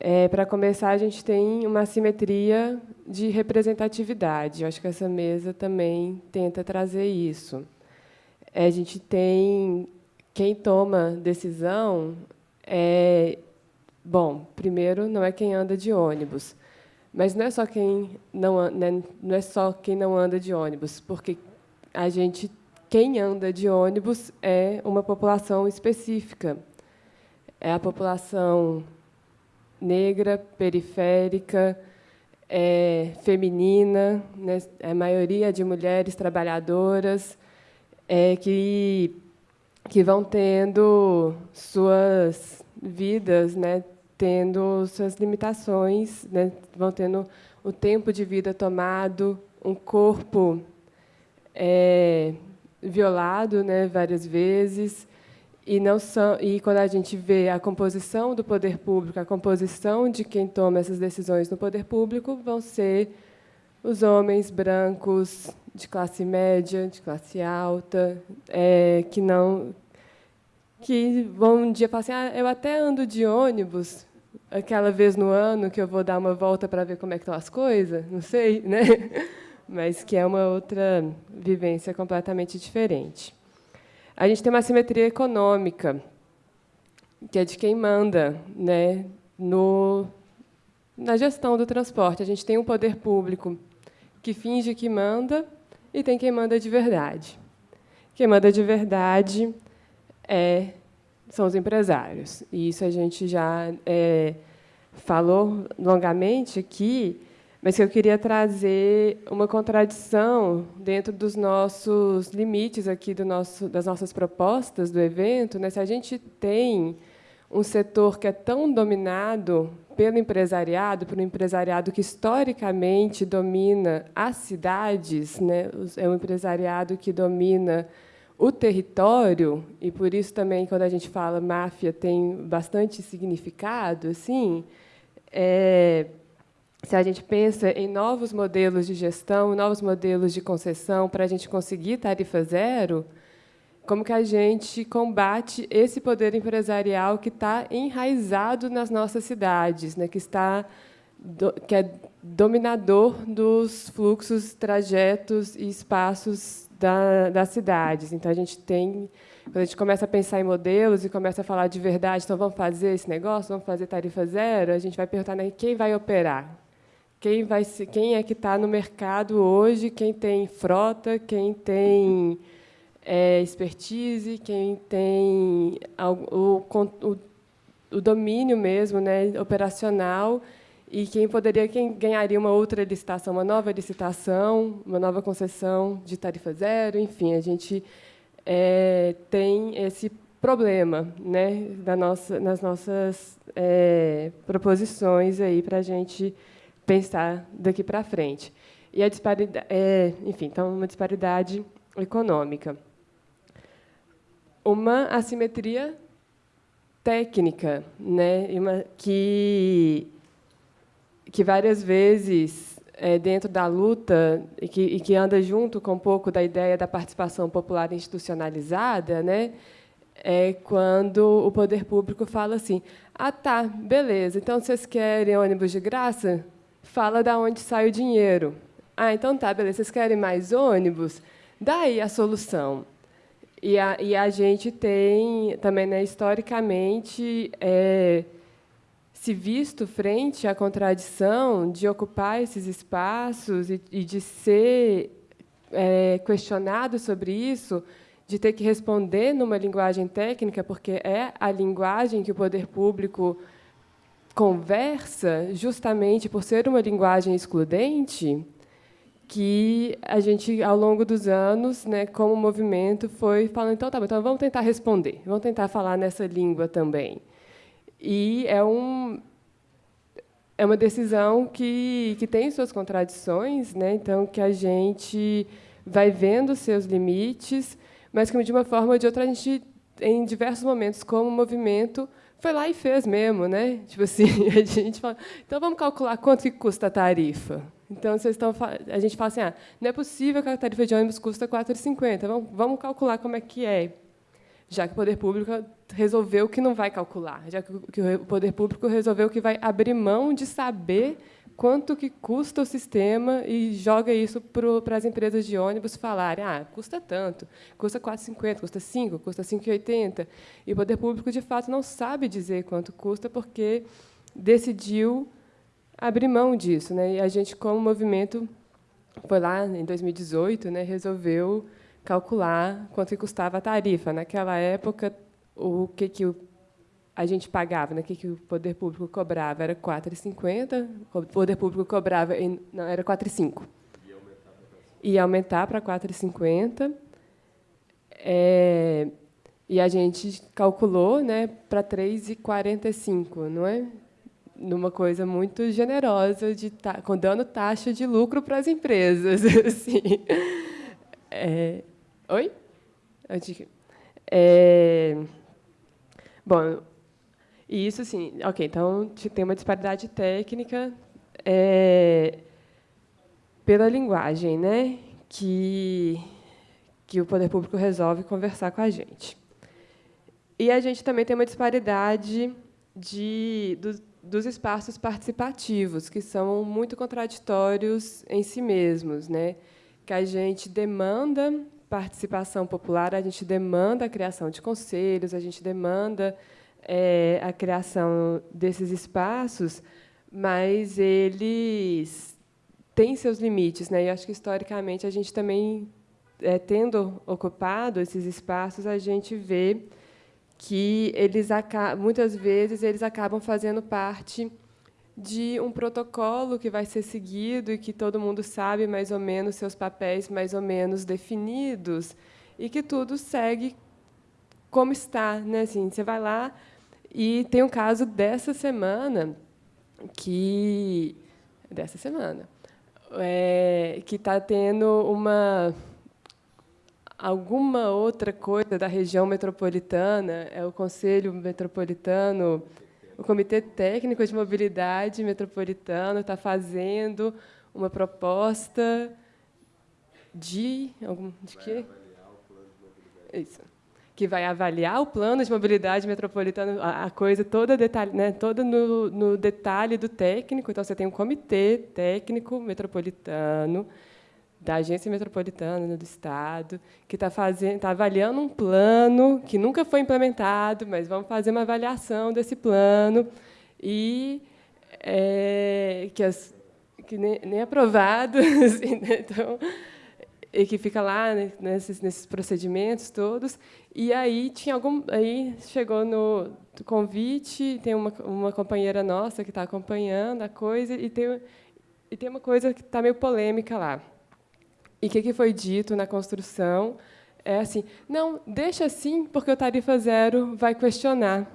é, para começar, a gente tem uma simetria de representatividade. Eu acho que essa mesa também tenta trazer isso. É, a gente tem quem toma decisão é bom. Primeiro, não é quem anda de ônibus. Mas não é só quem não, né, não é só quem não anda de ônibus, porque a gente quem anda de ônibus é uma população específica. É a população negra, periférica, é, feminina, né, é a maioria de mulheres trabalhadoras é, que, que vão tendo suas vidas né, tendo suas limitações, né? vão tendo o tempo de vida tomado, um corpo é, violado né, várias vezes, e não são e quando a gente vê a composição do poder público, a composição de quem toma essas decisões no poder público vão ser os homens brancos de classe média, de classe alta, é, que não que vão um dia falar assim, ah, eu até ando de ônibus aquela vez no ano que eu vou dar uma volta para ver como é que estão as coisas, não sei, né? Mas que é uma outra vivência completamente diferente. A gente tem uma simetria econômica, que é de quem manda né, no, na gestão do transporte. A gente tem um poder público que finge que manda e tem quem manda de verdade. Quem manda de verdade é, são os empresários. E isso a gente já é, falou longamente aqui, mas que eu queria trazer uma contradição dentro dos nossos limites aqui do nosso, das nossas propostas do evento. Né? Se a gente tem um setor que é tão dominado pelo empresariado, um empresariado que historicamente domina as cidades, né? é um empresariado que domina o território, e por isso também, quando a gente fala máfia, tem bastante significado, assim, é, se a gente pensa em novos modelos de gestão, novos modelos de concessão para a gente conseguir tarifa zero, como que a gente combate esse poder empresarial que está enraizado nas nossas cidades, né, que está que é dominador dos fluxos, trajetos e espaços da, das cidades. Então a gente tem, quando a gente começa a pensar em modelos e começa a falar de verdade, então vamos fazer esse negócio, vamos fazer tarifa zero, a gente vai perguntar né, quem vai operar, quem, vai ser, quem é que está no mercado hoje, quem tem frota, quem tem é, expertise, quem tem o, o, o domínio mesmo né, operacional e quem poderia, quem ganharia uma outra licitação, uma nova licitação, uma nova concessão de tarifa zero, enfim, a gente é, tem esse problema, né, da nossa, nas nossas é, proposições aí para a gente pensar daqui para frente. E a disparidade, é, enfim, então uma disparidade econômica, uma assimetria técnica, né, uma, que que várias vezes é, dentro da luta e que, e que anda junto com um pouco da ideia da participação popular institucionalizada, né, é quando o poder público fala assim: ah, tá, beleza, então vocês querem ônibus de graça? fala da onde sai o dinheiro. Ah, então tá, beleza, vocês querem mais ônibus? Daí a solução. E a, e a gente tem também, né, historicamente, é, se visto frente à contradição de ocupar esses espaços e, e de ser é, questionado sobre isso, de ter que responder numa linguagem técnica, porque é a linguagem que o poder público conversa, justamente por ser uma linguagem excludente, que a gente, ao longo dos anos, né, como movimento, foi falando, então, tá, então vamos tentar responder, vamos tentar falar nessa língua também. E é, um, é uma decisão que, que tem suas contradições, né, então, que a gente vai vendo seus limites, mas que, de uma forma ou de outra, a gente, em diversos momentos, como movimento, foi lá e fez mesmo, né? Tipo assim, a gente fala, então vamos calcular quanto que custa a tarifa. Então vocês estão, a gente fala assim, ah, não é possível que a tarifa de ônibus custa R$ 4,50. Vamos, vamos calcular como é que é, já que o poder público resolveu que não vai calcular, já que o poder público resolveu que vai abrir mão de saber quanto que custa o sistema e joga isso para as empresas de ônibus falarem, ah, custa tanto, custa 4,50, custa 5, custa 5,80. E o poder público, de fato, não sabe dizer quanto custa porque decidiu abrir mão disso. Né? E a gente, como movimento, foi lá em 2018, né, resolveu calcular quanto custava a tarifa. Naquela época, o que, que a gente pagava, né? o que, que o poder público cobrava? Era R$ 4,50, o poder público cobrava, em, não, era R$ 4,5. Ia aumentar para R$ 4,50. É, e a gente calculou né, para R$ 3,45, não é? Numa coisa muito generosa, de ta, dando taxa de lucro para as empresas. Assim. É, oi? É, Bom, isso sim, ok. Então tem uma disparidade técnica é, pela linguagem, né? Que que o poder público resolve conversar com a gente. E a gente também tem uma disparidade de, do, dos espaços participativos, que são muito contraditórios em si mesmos, né? que a gente demanda participação popular, a gente demanda a criação de conselhos, a gente demanda é, a criação desses espaços, mas eles têm seus limites. Né? E acho que, historicamente, a gente também é, tendo ocupado esses espaços, a gente vê que eles muitas vezes eles acabam fazendo parte de um protocolo que vai ser seguido e que todo mundo sabe mais ou menos seus papéis mais ou menos definidos e que tudo segue como está, né? Assim, você vai lá e tem um caso dessa semana que dessa semana é, que está tendo uma alguma outra coisa da região metropolitana, é o Conselho Metropolitano, o Comitê Técnico de Mobilidade Metropolitano está fazendo uma proposta de algum de quê? Isso. Que vai avaliar o plano de mobilidade metropolitana, a, coisa toda detalhe, né, toda no, no detalhe do técnico. Então você tem um comitê técnico metropolitano da agência metropolitana do estado que está está avaliando um plano que nunca foi implementado, mas vamos fazer uma avaliação desse plano e é, que, as, que nem, nem aprovado, assim, né? então, e que fica lá né, nesses, nesses procedimentos todos. E aí tinha algum, aí chegou no convite, tem uma, uma companheira nossa que está acompanhando a coisa e tem e tem uma coisa que está meio polêmica lá e o que, que foi dito na construção é assim, não, deixa assim, porque o tarifa zero vai questionar.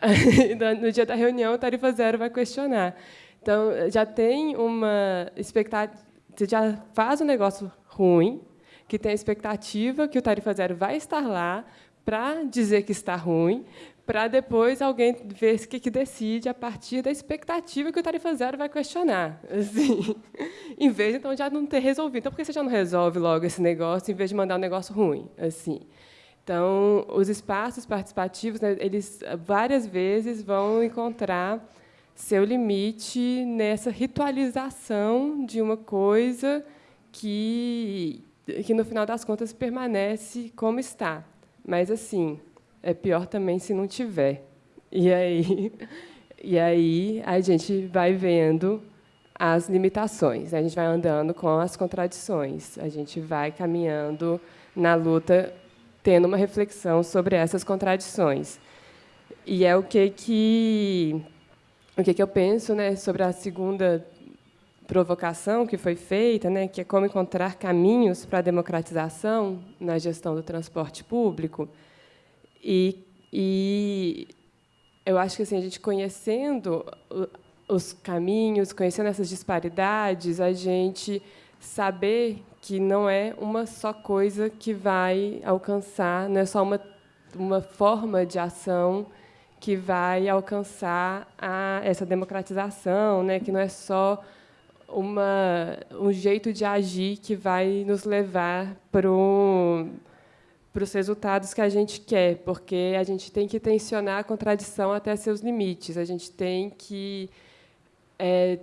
no dia da reunião, o tarifa zero vai questionar. Então, já tem uma expectativa, você já faz um negócio ruim, que tem a expectativa que o tarifa zero vai estar lá para dizer que está ruim, para depois alguém ver o que, que decide a partir da expectativa que o tarifa zero vai questionar. Assim, em vez, então, de já não ter resolvido. Então, por que você já não resolve logo esse negócio, em vez de mandar um negócio ruim? assim? Então, os espaços participativos, né, eles várias vezes vão encontrar seu limite nessa ritualização de uma coisa que, que no final das contas, permanece como está. Mas, assim, é pior também se não tiver. E aí, e aí a gente vai vendo as limitações, a gente vai andando com as contradições, a gente vai caminhando na luta, tendo uma reflexão sobre essas contradições. E é o que que o que que eu penso, né, sobre a segunda provocação que foi feita, né, que é como encontrar caminhos para a democratização na gestão do transporte público. E, e eu acho que assim, a gente conhecendo os caminhos, conhecendo essas disparidades, a gente saber que não é uma só coisa que vai alcançar, não é só uma, uma forma de ação que vai alcançar a, essa democratização, né? que não é só uma, um jeito de agir que vai nos levar para o para os resultados que a gente quer, porque a gente tem que tensionar a contradição até seus limites. A gente tem que é,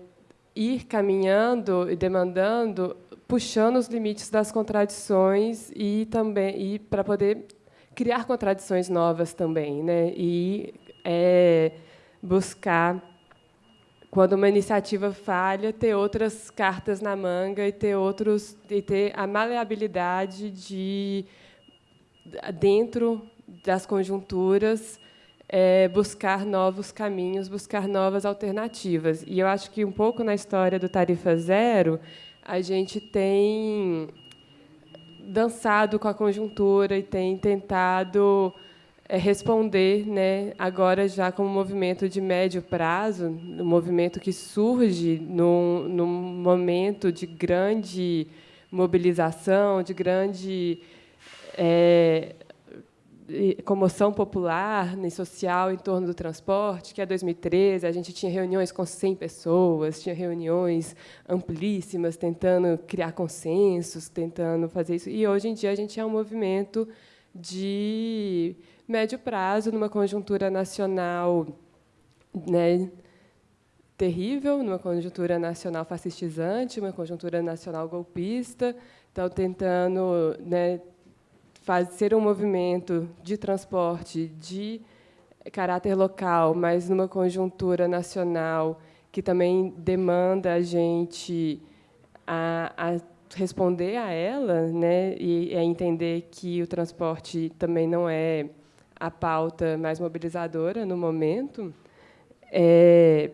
ir caminhando e demandando, puxando os limites das contradições e também e para poder criar contradições novas também, né? E é, buscar quando uma iniciativa falha, ter outras cartas na manga e ter outros e ter a maleabilidade de dentro das conjunturas, é, buscar novos caminhos, buscar novas alternativas. E eu acho que um pouco na história do Tarifa Zero, a gente tem dançado com a conjuntura e tem tentado é, responder, né, agora já como movimento de médio prazo, um movimento que surge num, num momento de grande mobilização, de grande é, comoção popular e social em torno do transporte, que é 2013, a gente tinha reuniões com 100 pessoas, tinha reuniões amplíssimas, tentando criar consensos, tentando fazer isso. E, hoje em dia, a gente é um movimento de médio prazo, numa conjuntura nacional né, terrível, numa conjuntura nacional fascistizante, uma conjuntura nacional golpista, então, tentando né, ser um movimento de transporte de caráter local, mas numa conjuntura nacional que também demanda a gente a, a responder a ela, né, e a entender que o transporte também não é a pauta mais mobilizadora no momento. É,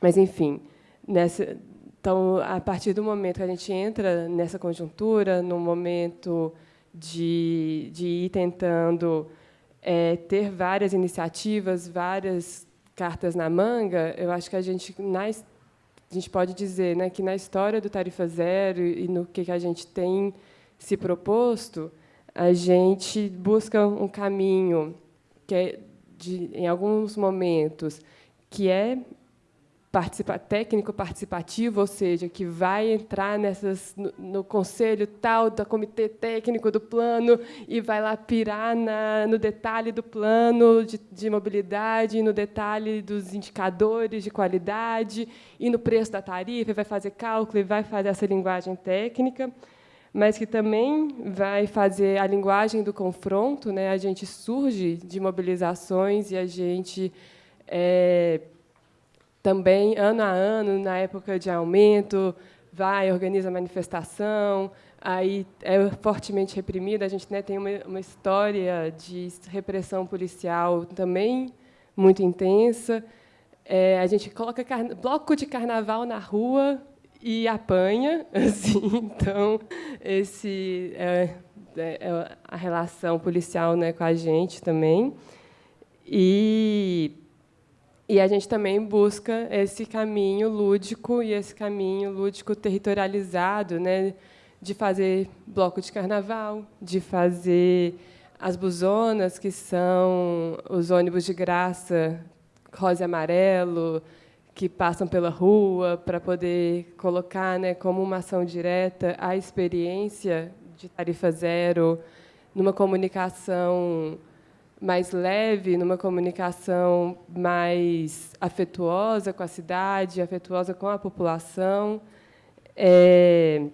mas, enfim, nessa, então, a partir do momento que a gente entra nessa conjuntura, no momento de, de ir tentando é, ter várias iniciativas, várias cartas na manga, eu acho que a gente, na, a gente pode dizer né, que na história do Tarifa Zero e no que a gente tem se proposto, a gente busca um caminho que é, de, em alguns momentos, que é participa técnico participativo, ou seja, que vai entrar nessas, no, no, conselho tal do comitê técnico do plano e vai lá pirar na, no detalhe do plano de, de mobilidade, no detalhe dos indicadores de qualidade e no preço da tarifa, vai fazer cálculo e vai fazer essa linguagem técnica, mas que também vai fazer a linguagem do confronto. Né? A gente surge de mobilizações e a gente é, também, ano a ano, na época de aumento, vai, organiza manifestação, aí é fortemente reprimida. A gente né, tem uma, uma história de repressão policial também muito intensa. É, a gente coloca bloco de carnaval na rua e apanha. Assim, então, esse é, é, é a relação policial né, com a gente também. E e a gente também busca esse caminho lúdico e esse caminho lúdico territorializado, né, de fazer bloco de carnaval, de fazer as buzonas, que são os ônibus de graça rosa e amarelo, que passam pela rua para poder colocar né, como uma ação direta a experiência de tarifa zero numa comunicação mais leve, numa comunicação mais afetuosa com a cidade, afetuosa com a população, é,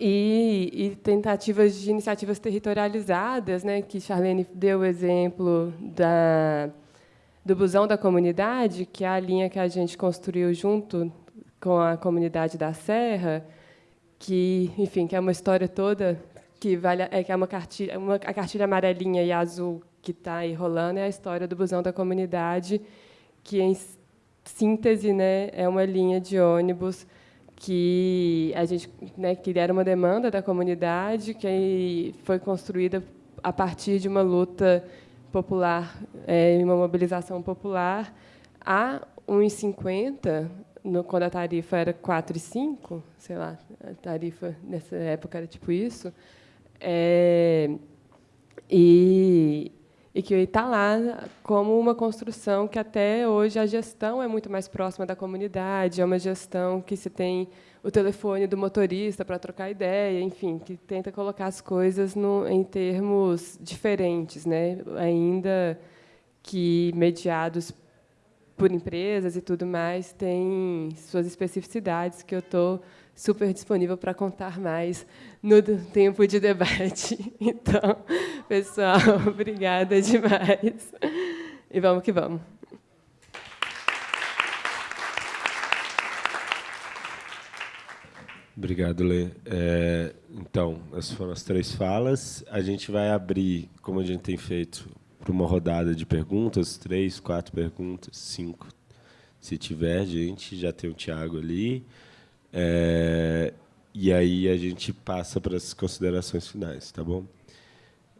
e, e, tentativas de iniciativas territorializadas, né, que Charlene deu o exemplo da, do busão da comunidade, que é a linha que a gente construiu junto com a comunidade da Serra, que, enfim, que é uma história toda que vale é que é uma cartilha, uma, a cartilha amarelinha e azul que está aí rolando é a história do busão da comunidade, que, em síntese, né, é uma linha de ônibus que a gente né, que era uma demanda da comunidade, que foi construída a partir de uma luta popular, é, uma mobilização popular. Há 1,50, no, quando a tarifa era 4,5, sei lá, a tarifa nessa época era tipo isso, é, e, e que está lá como uma construção que até hoje a gestão é muito mais próxima da comunidade, é uma gestão que se tem o telefone do motorista para trocar ideia, enfim, que tenta colocar as coisas no, em termos diferentes, né? ainda que mediados por empresas e tudo mais, tem suas especificidades que eu estou super disponível para contar mais no tempo de debate. Então, pessoal, obrigada demais. E vamos que vamos. Obrigado, Lê. É, então, essas foram as três falas. A gente vai abrir, como a gente tem feito, para uma rodada de perguntas, três, quatro perguntas, cinco, se tiver gente. Já tem o Tiago ali. É, e aí a gente passa para as considerações finais, tá bom?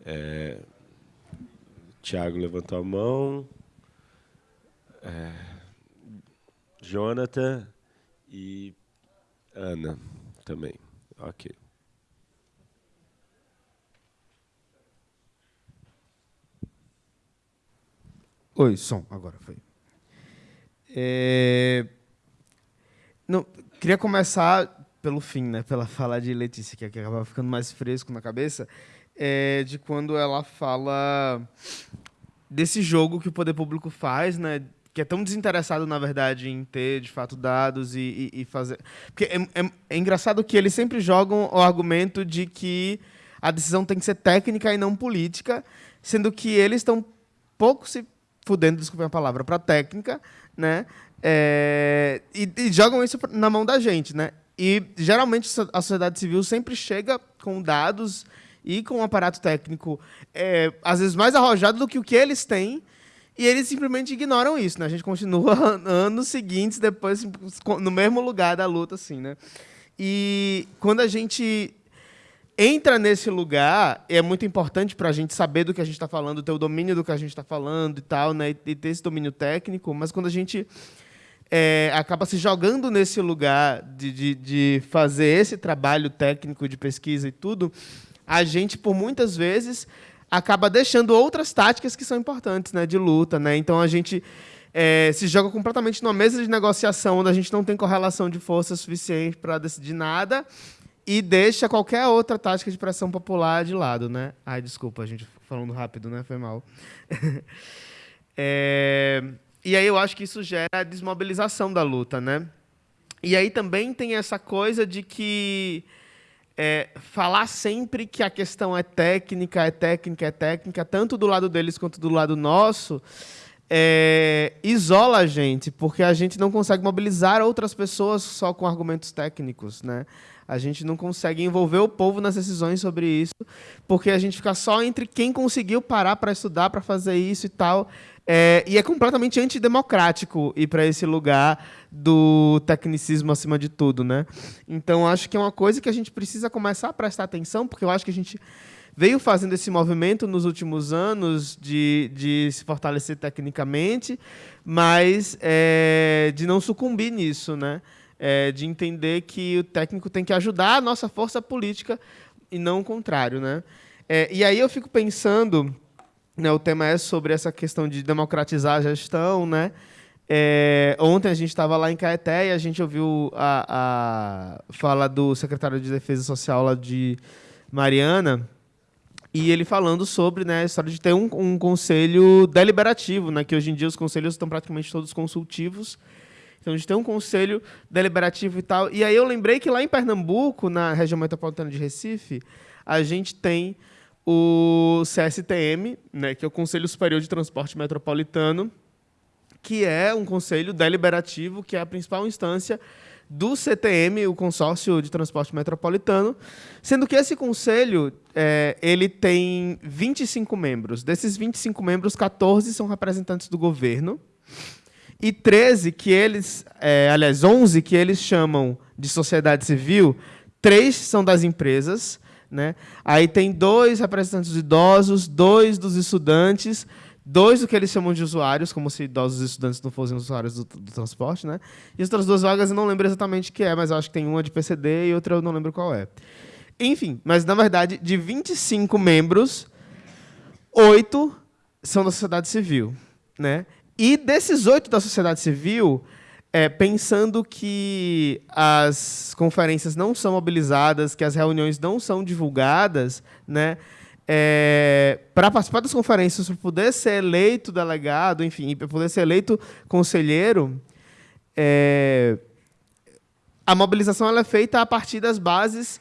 É, Tiago levantou a mão. É, Jonathan e Ana também. Ok. Oi, som, agora foi. É... Não, queria começar pelo fim, né? Pela fala de Letícia, que acaba ficando mais fresco na cabeça, é de quando ela fala desse jogo que o poder público faz, né? Que é tão desinteressado, na verdade, em ter, de fato, dados e, e, e fazer... Porque é, é, é engraçado que eles sempre jogam o argumento de que a decisão tem que ser técnica e não política, sendo que eles estão pouco se fudendo, desculpem a palavra, para técnica, né? É, e, e, jogam isso na mão da gente, né? E geralmente a sociedade civil sempre chega com dados e com um aparato técnico, é, às vezes mais arrojado do que o que eles têm, e eles simplesmente ignoram isso, né? A gente continua anos seguintes depois no mesmo lugar da luta, assim, né? E quando a gente entra nesse lugar, é muito importante para a gente saber do que a gente está falando, ter o domínio do que a gente está falando e tal, né? E ter esse domínio técnico. Mas quando a gente é, acaba se jogando nesse lugar de, de, de, fazer esse trabalho técnico de pesquisa e tudo, a gente, por muitas vezes, acaba deixando outras táticas que são importantes, né? De luta, né? Então a gente é, se joga completamente numa mesa de negociação onde a gente não tem correlação de força suficiente para decidir nada e deixa qualquer outra tática de pressão popular de lado, né? Ai, desculpa, a gente falando rápido, né? Foi mal. é... E aí eu acho que isso gera a desmobilização da luta, né? E aí também tem essa coisa de que é, falar sempre que a questão é técnica, é técnica, é técnica, tanto do lado deles quanto do lado nosso, é, isola a gente, porque a gente não consegue mobilizar outras pessoas só com argumentos técnicos, né? A gente não consegue envolver o povo nas decisões sobre isso, porque a gente fica só entre quem conseguiu parar para estudar, para fazer isso e tal. É, e é completamente antidemocrático ir para esse lugar do tecnicismo acima de tudo, né? Então acho que é uma coisa que a gente precisa começar a prestar atenção, porque eu acho que a gente veio fazendo esse movimento nos últimos anos de, de se fortalecer tecnicamente, mas é, de não sucumbir nisso, né? é, de entender que o técnico tem que ajudar a nossa força política e não o contrário. Né? É, e aí eu fico pensando, né, o tema é sobre essa questão de democratizar a gestão, né? É, ontem a gente estava lá em Caeté e a gente ouviu a, a fala do secretário de Defesa Social lá de Mariana, e ele falando sobre né, a história de ter um, um, conselho deliberativo, né, que hoje em dia os conselhos estão praticamente todos consultivos, então a gente tem um conselho deliberativo e tal. E aí eu lembrei que lá em Pernambuco, na região metropolitana de Recife, a gente tem o CSTM, né, que é o Conselho Superior de Transporte Metropolitano, que é um conselho deliberativo, que é a principal instância do CTM, o Consórcio de Transporte Metropolitano, sendo que esse conselho é, ele tem 25 membros. Desses 25 membros, 14 são representantes do governo, e 13 que eles, é, aliás, 11 que eles chamam de sociedade civil, três são das empresas, né? Aí tem dois representantes idosos, dois dos estudantes, dois do que eles chamam de usuários, como se idosos e estudantes não fossem usuários do, do, transporte, né? E as outras duas vagas eu não lembro exatamente o que é, mas acho que tem uma de PCD e outra eu não lembro qual é. Enfim, mas na verdade, de 25 membros, oito são da sociedade civil, né? E desses oito da sociedade civil, é, pensando que as conferências não são mobilizadas, que as reuniões não são divulgadas, né, é, para participar das conferências, para poder ser eleito delegado, enfim, para poder ser eleito conselheiro, é, a mobilização é feita a partir das bases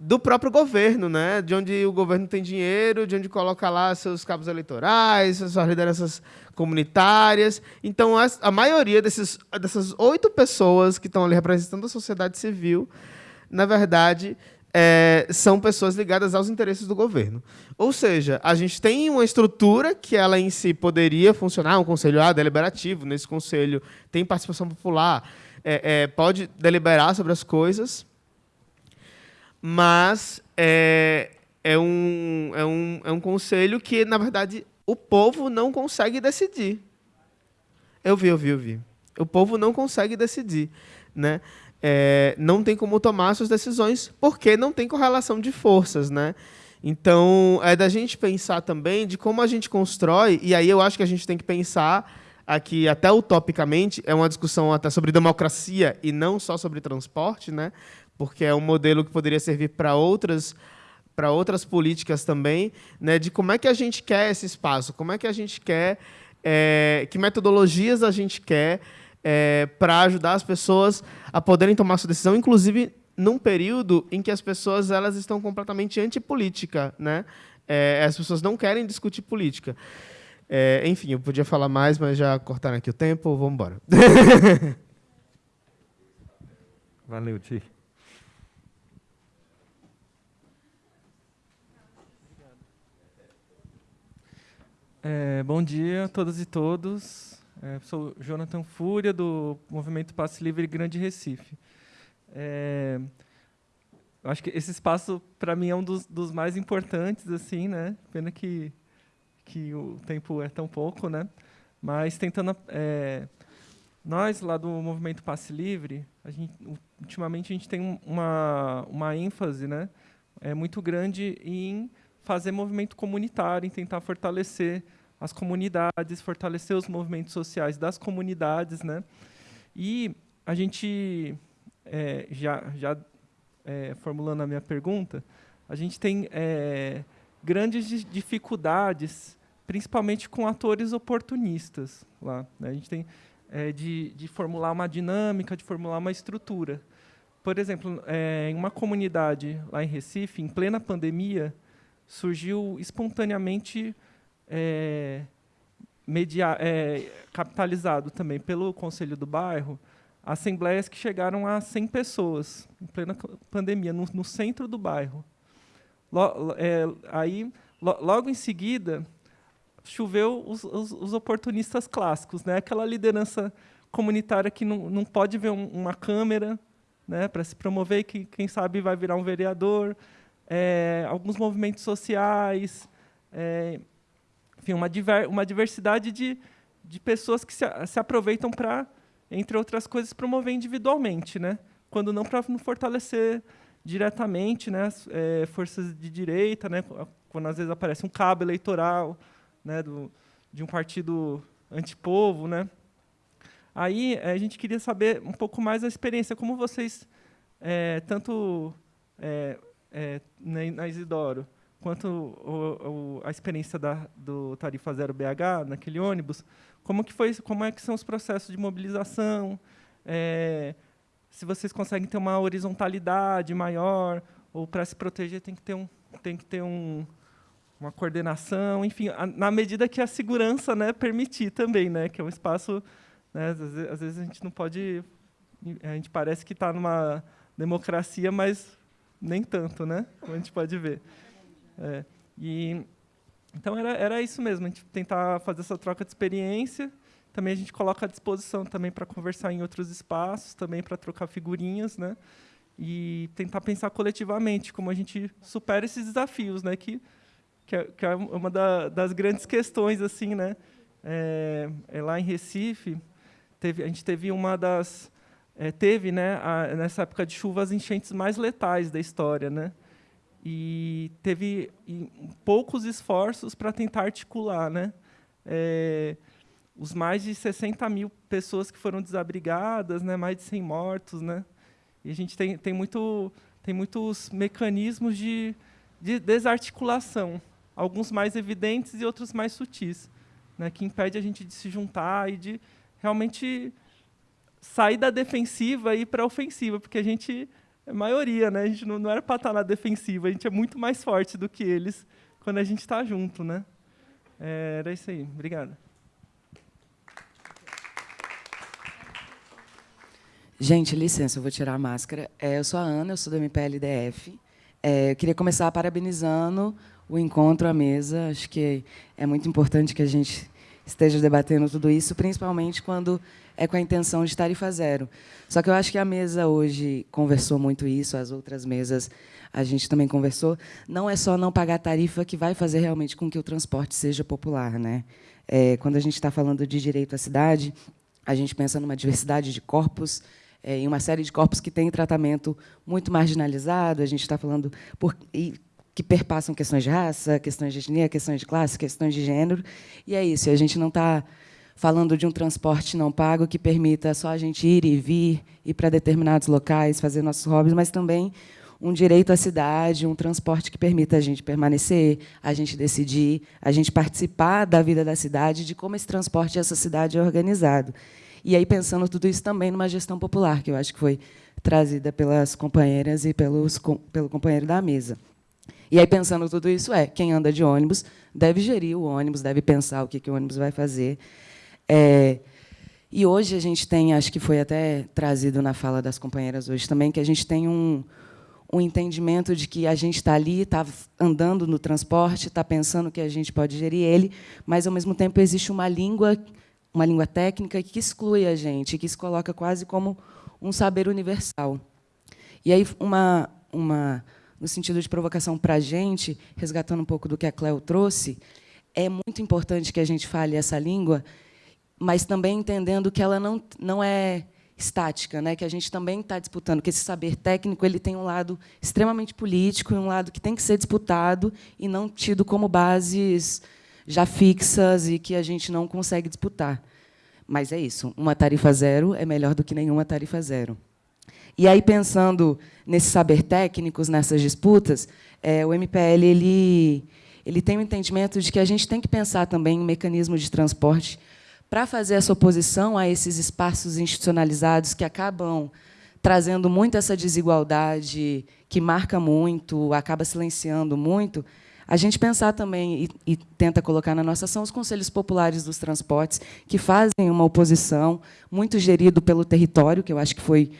do próprio governo, né? de onde o governo tem dinheiro, de onde coloca lá seus cabos eleitorais, suas lideranças comunitárias. Então, a maioria desses, dessas oito pessoas que estão ali representando a sociedade civil, na verdade, é, são pessoas ligadas aos interesses do governo. Ou seja, a gente tem uma estrutura que ela em si poderia funcionar, um conselho ah, deliberativo, nesse conselho tem participação popular, é, é, pode deliberar sobre as coisas, mas é, é, um, é, um, é um conselho que, na verdade, o povo não consegue decidir. Eu vi, eu vi, eu vi. O povo não consegue decidir. Né? É, não tem como tomar suas decisões porque não tem correlação de forças. Né? Então, é da gente pensar também de como a gente constrói, e aí eu acho que a gente tem que pensar aqui até utopicamente, é uma discussão até sobre democracia e não só sobre transporte, né? Porque é um modelo que poderia servir para outras para outras políticas também, né, de como é que a gente quer esse espaço, como é que a gente quer, é, que metodologias a gente quer é, para ajudar as pessoas a poderem tomar sua decisão, inclusive num período em que as pessoas elas estão completamente antipolítica, né? É, as pessoas não querem discutir política. É, enfim, eu podia falar mais, mas já cortaram aqui o tempo, vamos embora. Valeu, Ti. É, bom dia a todas e todos. É, sou Jonathan Fúria, do Movimento Passe Livre Grande Recife. É, acho que esse espaço, para mim, é um dos, dos, mais importantes. assim, né? Pena que, que o tempo é tão pouco. né? Mas tentando... É, nós, lá do Movimento Passe Livre, a gente, ultimamente a gente tem uma, uma ênfase né? é, muito grande em fazer movimento comunitário, em tentar fortalecer as comunidades, fortalecer os movimentos sociais das comunidades, né? E a gente é, já já é, formulando a minha pergunta, a gente tem é, grandes dificuldades, principalmente com atores oportunistas lá. Né? A gente tem é, de, de formular uma dinâmica, de formular uma estrutura. Por exemplo, é, em uma comunidade lá em Recife, em plena pandemia, surgiu espontaneamente é, media, é, capitalizado também pelo Conselho do Bairro, assembleias que chegaram a 100 pessoas, em plena pandemia, no, no centro do bairro. Lo, é, aí, lo, logo em seguida, choveu os, os, os, oportunistas clássicos, né? aquela liderança comunitária que não, não pode ver um, uma câmera né, para se promover, que, quem sabe, vai virar um vereador, é, alguns movimentos sociais, é, enfim, uma, diver, uma diversidade de, de pessoas que se, se aproveitam para, entre outras coisas, promover individualmente, né? quando não para fortalecer diretamente né, as, é, forças de direita, né, quando às vezes aparece um cabo eleitoral né, do, de um partido antipovo. Né. Aí a gente queria saber um pouco mais da experiência, como vocês, é, tanto é, é, na, na Isidoro, quanto o, o, a experiência da, do Tarifa Zero BH, naquele ônibus, como, que foi, como é que são os processos de mobilização, é, se vocês conseguem ter uma horizontalidade maior, ou para se proteger tem que ter, um, tem que ter um, uma coordenação, enfim, a, na medida que a segurança né, permitir também, né, que é um espaço... Né, às, vezes, às vezes a gente não pode... A gente parece que está numa democracia, mas nem tanto, né? Como a gente pode ver. É, e, então, era, era isso mesmo, a gente tentar fazer essa troca de experiência. Também a gente coloca à disposição também para conversar em outros espaços, também para trocar figurinhas, né? E tentar pensar coletivamente como a gente supera esses desafios, né? Que, que, é, que é uma da, das grandes questões, assim, né? É, é lá em Recife, teve, a gente teve uma das é, teve, né, a, nessa época de chuva, as enchentes mais letais da história, né? E teve poucos esforços para tentar articular, né? É, os mais de 60 mil pessoas que foram desabrigadas, né, mais de 100 mortos, né? E a gente tem, tem, muito, tem muitos mecanismos de, de desarticulação, alguns mais evidentes e outros mais sutis, né, que impede a gente de se juntar e de realmente sair da defensiva e ir para a ofensiva, porque a gente é maioria, né? A gente não, não era para estar na defensiva, a gente é muito mais forte do que eles quando a gente está junto, né? É, era isso aí. Obrigado. Gente, licença, eu vou tirar a máscara. É, eu sou a Ana, eu sou do MPLDF. É, eu queria começar parabenizando o encontro à mesa. Acho que é muito importante que a gente esteja debatendo tudo isso, principalmente quando é com a intenção de tarifa zero. Só que eu acho que a mesa hoje conversou muito isso, as outras mesas a gente também conversou. Não é só não pagar tarifa que vai fazer realmente com que o transporte seja popular. Né? É, quando a gente está falando de direito à cidade, a gente pensa numa diversidade de corpos, é, em uma série de corpos que têm tratamento muito marginalizado. A gente está falando por, e que perpassam questões de raça, questões de etnia, questões de classe, questões de gênero. E é isso, a gente não está falando de um transporte não pago que permita só a gente ir e vir, ir para determinados locais, fazer nossos hobbies, mas também um direito à cidade, um transporte que permita a gente permanecer, a gente decidir, a gente participar da vida da cidade, de como esse transporte e essa cidade é organizado. E aí pensando tudo isso também numa gestão popular, que eu acho que foi trazida pelas companheiras e pelos, pelo companheiro da mesa. E aí, pensando tudo isso, é quem anda de ônibus deve gerir o ônibus, deve pensar o que, que o ônibus vai fazer. É, e hoje a gente tem, acho que foi até trazido na fala das companheiras hoje também, que a gente tem um, um entendimento de que a gente está ali, está andando no transporte, está pensando que a gente pode gerir ele, mas, ao mesmo tempo, existe uma língua, uma língua técnica que exclui a gente, que se coloca quase como um saber universal. E aí, uma, uma, no sentido de provocação para a gente, resgatando um pouco do que a Cleo trouxe, é muito importante que a gente fale essa língua, mas também entendendo que ela não, não é estática, né? que a gente também está disputando, que esse saber técnico ele tem um lado extremamente político e um lado que tem que ser disputado e não tido como bases já fixas e que a gente não consegue disputar. Mas é isso, uma tarifa zero é melhor do que nenhuma tarifa zero. E aí, pensando nesses saber técnicos, nessas disputas, é, o MPL ele, ele tem o um entendimento de que a gente tem que pensar também em mecanismos de transporte para fazer essa oposição a esses espaços institucionalizados que acabam trazendo muito essa desigualdade, que marca muito, acaba silenciando muito, a gente pensar também e, e, tenta colocar na nossa ação os conselhos populares dos transportes, que fazem uma oposição muito gerido pelo território, que eu acho que foi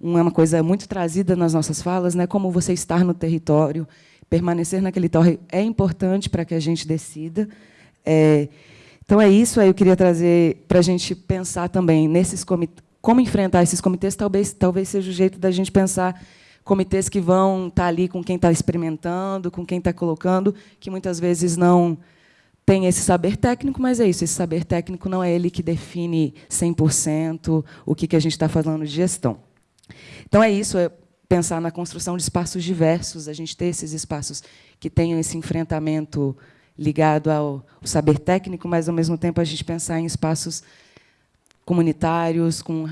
uma coisa muito trazida nas nossas falas, né? como você estar no território, permanecer naquele território é importante para que a gente decida. É, então, é isso. Aí eu queria trazer para a gente pensar também nesses comitês, como enfrentar esses comitês, talvez, talvez seja o jeito da gente pensar comitês que vão estar tá ali com quem está experimentando, com quem está colocando, que muitas vezes não tem esse saber técnico, mas é isso, esse saber técnico não é ele que define 100% o que, que a gente está falando de gestão. Então, é isso, é pensar na construção de espaços diversos, a gente ter esses espaços que tenham esse enfrentamento ligado ao, saber técnico, mas, ao mesmo tempo, a gente pensar em espaços comunitários, com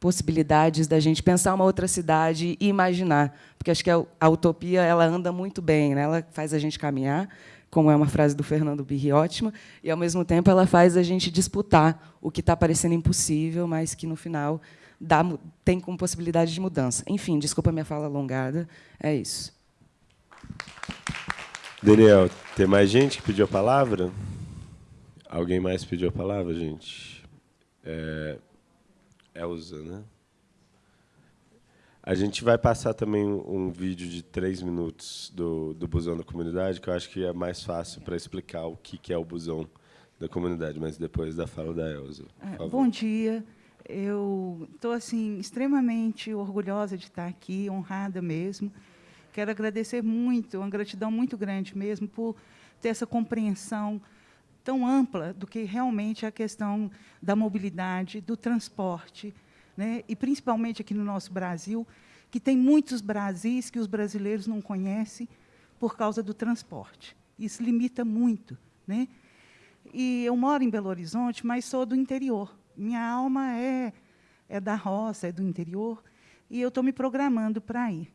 possibilidades da gente pensar uma outra cidade e imaginar, porque acho que a, utopia ela anda muito bem, né? ela faz a gente caminhar, como é uma frase do Fernando Birri ótima, e, ao mesmo tempo, ela faz a gente disputar o que está parecendo impossível, mas que, no final, dá, tem como possibilidade de mudança. Enfim, desculpa a minha fala alongada, é isso. Daniel, tem mais gente que pediu a palavra? Alguém mais pediu a palavra, gente? É, Elza, né? A gente vai passar também um, vídeo de três minutos do, do busão da comunidade, que eu acho que é mais fácil para explicar o que, que é o busão da comunidade, mas depois da fala da Elza. É, bom dia. Eu estou assim extremamente orgulhosa de estar aqui, honrada mesmo. Quero agradecer muito, uma gratidão muito grande mesmo por ter essa compreensão tão ampla do que realmente é a questão da mobilidade, do transporte, né? e principalmente aqui no nosso Brasil, que tem muitos Brasis que os brasileiros não conhecem por causa do transporte. Isso limita muito. Né? E eu moro em Belo Horizonte, mas sou do interior. Minha alma é, é da roça, é do interior, e eu estou me programando para ir.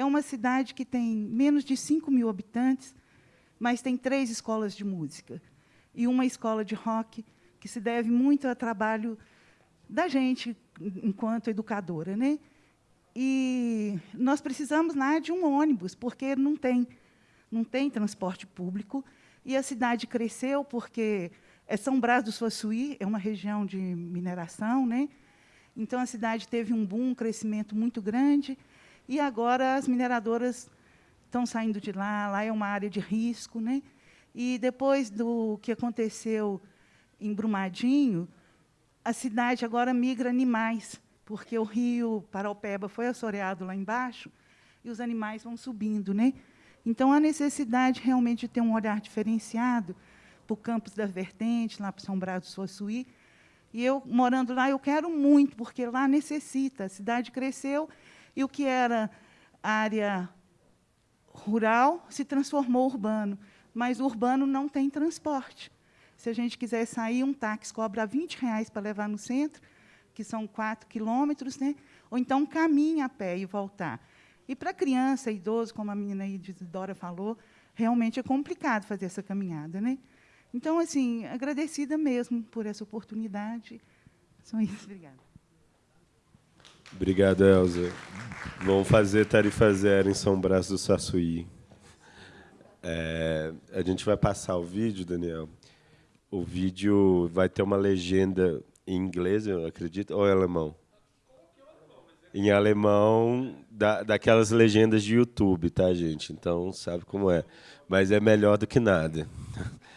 É uma cidade que tem menos de 5 mil habitantes, mas tem três escolas de música e uma escola de rock, que se deve muito ao trabalho da gente enquanto educadora. Né? E nós precisamos lá de um ônibus, porque não tem, não tem transporte público, e a cidade cresceu porque é São Brás do Suaçuí é uma região de mineração, né? então a cidade teve um boom, um crescimento muito grande, e agora as mineradoras estão saindo de lá, lá é uma área de risco. Né? E depois do que aconteceu em Brumadinho, a cidade agora migra animais, porque o rio Paraupeba foi assoreado lá embaixo e os animais vão subindo. Né? Então, há necessidade realmente de ter um olhar diferenciado para o campus da Vertente, lá para São Brás do Suaçuí. E eu, morando lá, eu quero muito, porque lá necessita. A cidade cresceu e o que era área rural se transformou urbano, mas o urbano não tem transporte. Se a gente quiser sair, um táxi cobra 20 reais para levar no centro, que são 4 quilômetros, né? ou então caminha a pé e voltar. E para criança, idoso, como a menina aí de Dora falou, realmente é complicado fazer essa caminhada. Né? Então, assim, agradecida mesmo por essa oportunidade. Só isso. Obrigada. Obrigado, Elza. Vamos fazer tarifa zero em São Brás do Saçuí. É, a gente vai passar o vídeo, Daniel. O vídeo vai ter uma legenda em inglês, eu acredito, ou em alemão? Em alemão, da, daquelas legendas de YouTube, tá, gente? Então, sabe como é. Mas é melhor do que nada.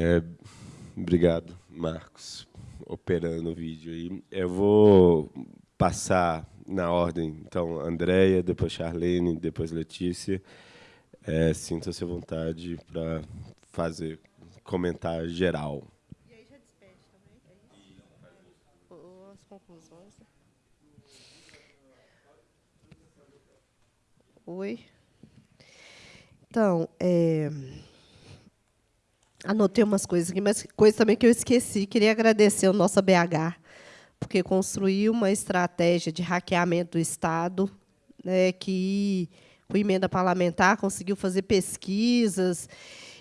É, obrigado, Marcos, operando o vídeo aí. Eu vou passar na ordem, então, Andréia, depois Charlene, depois Letícia. É, Sinta-se à vontade para fazer comentário geral. E aí já despede também? É As conclusões. Oi. Então, é, anotei umas coisas aqui, mas coisa também que eu esqueci. Queria agradecer ao nosso BH, porque construiu uma estratégia de hackeamento do Estado, né, que, com emenda parlamentar, conseguiu fazer pesquisas.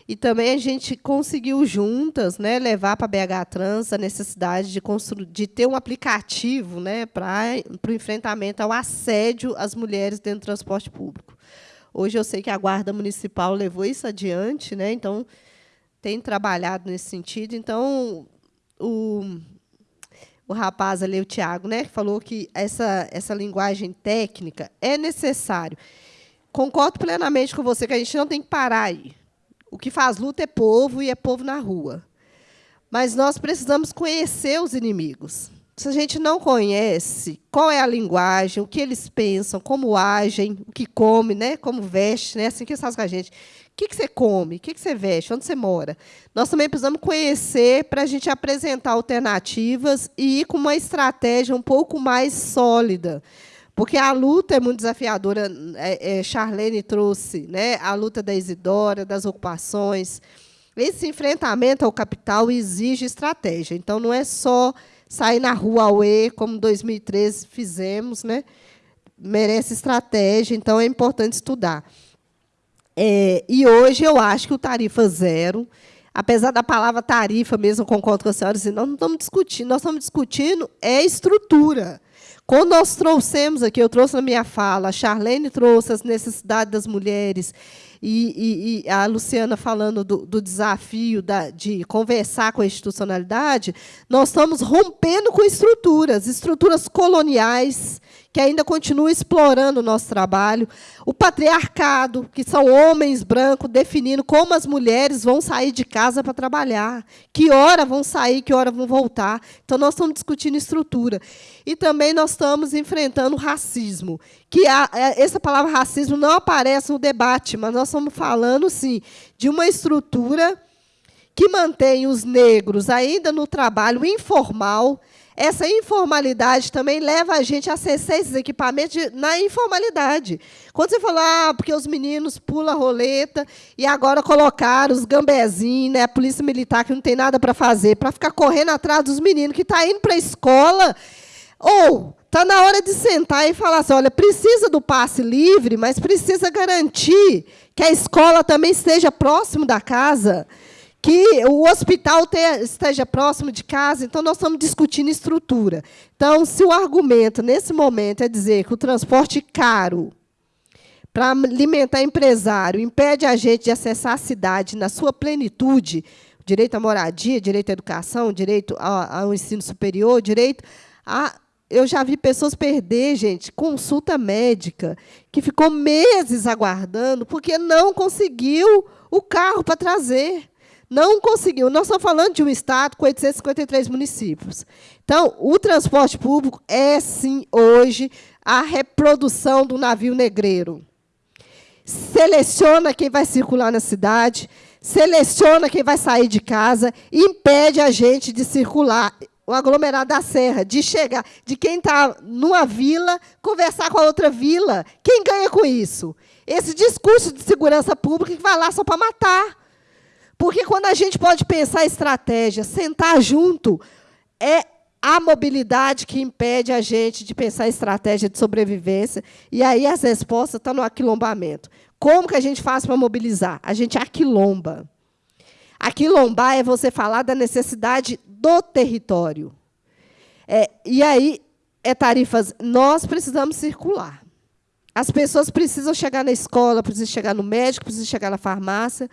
E também a gente conseguiu juntas né, levar para a BH Trans a necessidade de, de ter um aplicativo né, para o enfrentamento ao assédio às mulheres dentro do transporte público. Hoje eu sei que a Guarda Municipal levou isso adiante, né, então tem trabalhado nesse sentido. Então, o, o rapaz ali, o Tiago, né, falou que essa, essa linguagem técnica é necessário. Concordo plenamente com você que a gente não tem que parar aí. O que faz luta é povo e é povo na rua. Mas nós precisamos conhecer os inimigos. Se a gente não conhece qual é a linguagem, o que eles pensam, como agem, o que come, né, como veste, né, assim que eles fazem com a gente. O que, que você come? O que, que você veste? Onde você mora? Nós também precisamos conhecer para a gente apresentar alternativas e ir com uma estratégia um pouco mais sólida. Porque a luta é muito desafiadora. É, é, Charlene trouxe né, a luta da Isidora, das ocupações. Esse enfrentamento ao capital exige estratégia. Então, não é só sair na rua Aue, como em 2013 fizemos, né? merece estratégia, então é importante estudar. É, e hoje eu acho que o tarifa zero, apesar da palavra tarifa mesmo, concordo com a senhora, assim, nós não estamos discutindo, nós estamos discutindo é estrutura. Quando nós trouxemos aqui, eu trouxe na minha fala, a Charlene trouxe as necessidades das mulheres, e, e, e a Luciana falando do, do desafio da, de conversar com a institucionalidade, nós estamos rompendo com estruturas, estruturas coloniais, que ainda continua explorando o nosso trabalho, o patriarcado, que são homens brancos definindo como as mulheres vão sair de casa para trabalhar, que hora vão sair, que hora vão voltar. Então, nós estamos discutindo estrutura. E também nós estamos enfrentando o racismo, que a, é, essa palavra racismo não aparece no debate, mas nós estamos falando, sim, de uma estrutura que mantém os negros ainda no trabalho informal, essa informalidade também leva a gente a acessar esses equipamentos na informalidade. Quando você falou, ah, porque os meninos pulam roleta e agora colocaram os gambezinhos, né, a polícia militar que não tem nada para fazer, para ficar correndo atrás dos meninos que estão tá indo para a escola, ou está na hora de sentar e falar assim, olha, precisa do passe livre, mas precisa garantir que a escola também esteja próximo da casa que o hospital esteja próximo de casa, então nós estamos discutindo estrutura. Então, se o argumento, nesse momento, é dizer que o transporte caro para alimentar empresário impede a gente de acessar a cidade na sua plenitude, direito à moradia, direito à educação, direito ao, ensino superior, direito a eu já vi pessoas perder, gente, consulta médica, que ficou meses aguardando porque não conseguiu o carro para trazer. Não conseguiu. Nós estamos falando de um estado com 853 municípios. Então, o transporte público é, sim, hoje, a reprodução do navio negreiro. Seleciona quem vai circular na cidade, seleciona quem vai sair de casa, impede a gente de circular o aglomerado da Serra, de chegar, de quem está numa vila, conversar com a outra vila. Quem ganha com isso? Esse discurso de segurança pública que vai lá só para matar. Porque quando a gente pode pensar estratégia, sentar junto, é a mobilidade que impede a gente de pensar estratégia de sobrevivência. E aí as respostas estão no aquilombamento. Como que a gente faz para mobilizar? A gente aquilomba. Aquilombar é você falar da necessidade do território. É, e aí, é tarifas. Nós precisamos circular. As pessoas precisam chegar na escola, precisam chegar no médico, precisam chegar na farmácia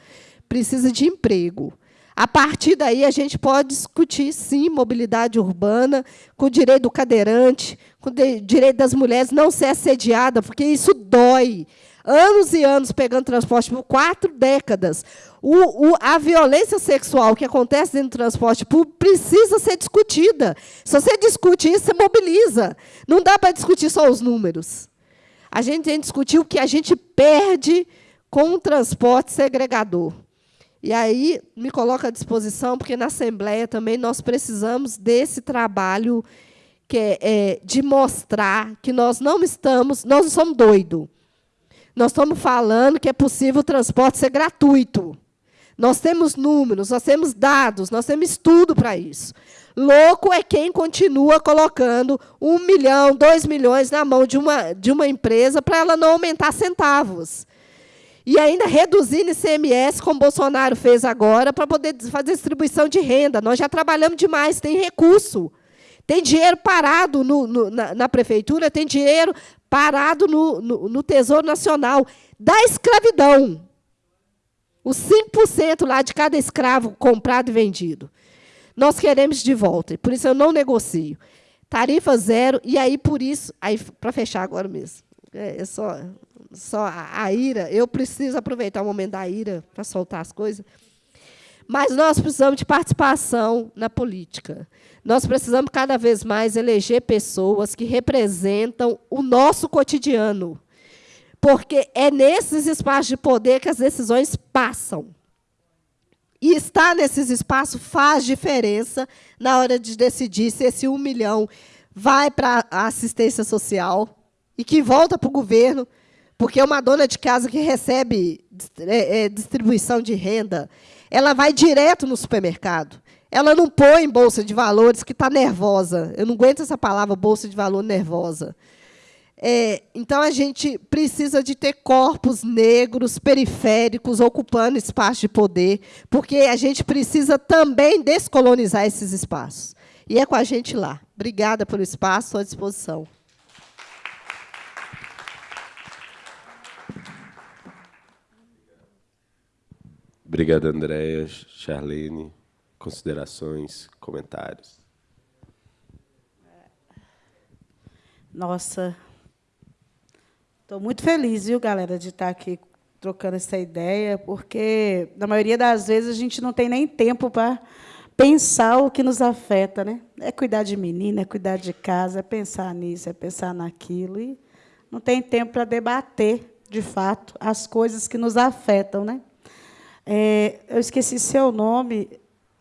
precisa de emprego. A partir daí, a gente pode discutir, sim, mobilidade urbana, com o direito do cadeirante, com o direito das mulheres não ser assediada, porque isso dói. Anos e anos pegando transporte por quatro décadas. O, o, a violência sexual que acontece dentro do transporte público precisa ser discutida. Se você discute isso, você mobiliza. Não dá para discutir só os números. A gente tem que discutir o que a gente perde com o transporte segregador. E aí me coloco à disposição, porque na Assembleia também nós precisamos desse trabalho que é, é de mostrar que nós não estamos, nós não somos doidos. Nós estamos falando que é possível o transporte ser gratuito. Nós temos números, nós temos dados, nós temos estudo para isso. Louco é quem continua colocando um milhão, dois milhões na mão de uma, de uma empresa para ela não aumentar centavos. E ainda reduzindo ICMS, como Bolsonaro fez agora, para poder fazer distribuição de renda. Nós já trabalhamos demais, tem recurso. Tem dinheiro parado no, no, na, na, prefeitura, tem dinheiro parado no, no Tesouro Nacional. Da escravidão. Os 5% lá de cada escravo comprado e vendido. Nós queremos de volta, por isso eu não negocio. Tarifa zero, e aí, por isso, aí para fechar agora mesmo, é, é só, só a, a ira, eu preciso aproveitar o momento da ira para soltar as coisas. Mas nós precisamos de participação na política. Nós precisamos cada vez mais eleger pessoas que representam o nosso cotidiano. Porque é nesses espaços de poder que as decisões passam. E estar nesses espaços faz diferença na hora de decidir se esse um milhão vai para a assistência social e que volta para o governo, porque uma dona de casa que recebe é, é, distribuição de renda, ela vai direto no supermercado. Ela não põe bolsa de valores que está nervosa. Eu não aguento essa palavra, bolsa de valor nervosa. É, então, a gente precisa de ter corpos negros, periféricos, ocupando espaços de poder, porque a gente precisa também descolonizar esses espaços. E é com a gente lá. Obrigada pelo espaço, à disposição. Obrigado, Andréia, Charlene. Considerações, comentários. Nossa, Estou muito feliz, viu, galera, de estar aqui trocando essa ideia, porque, na maioria das vezes, a gente não tem nem tempo para pensar o que nos afeta. Né? É cuidar de menina, é cuidar de casa, é pensar nisso, é pensar naquilo. E não tem tempo para debater, de fato, as coisas que nos afetam. Né? É, eu esqueci seu nome,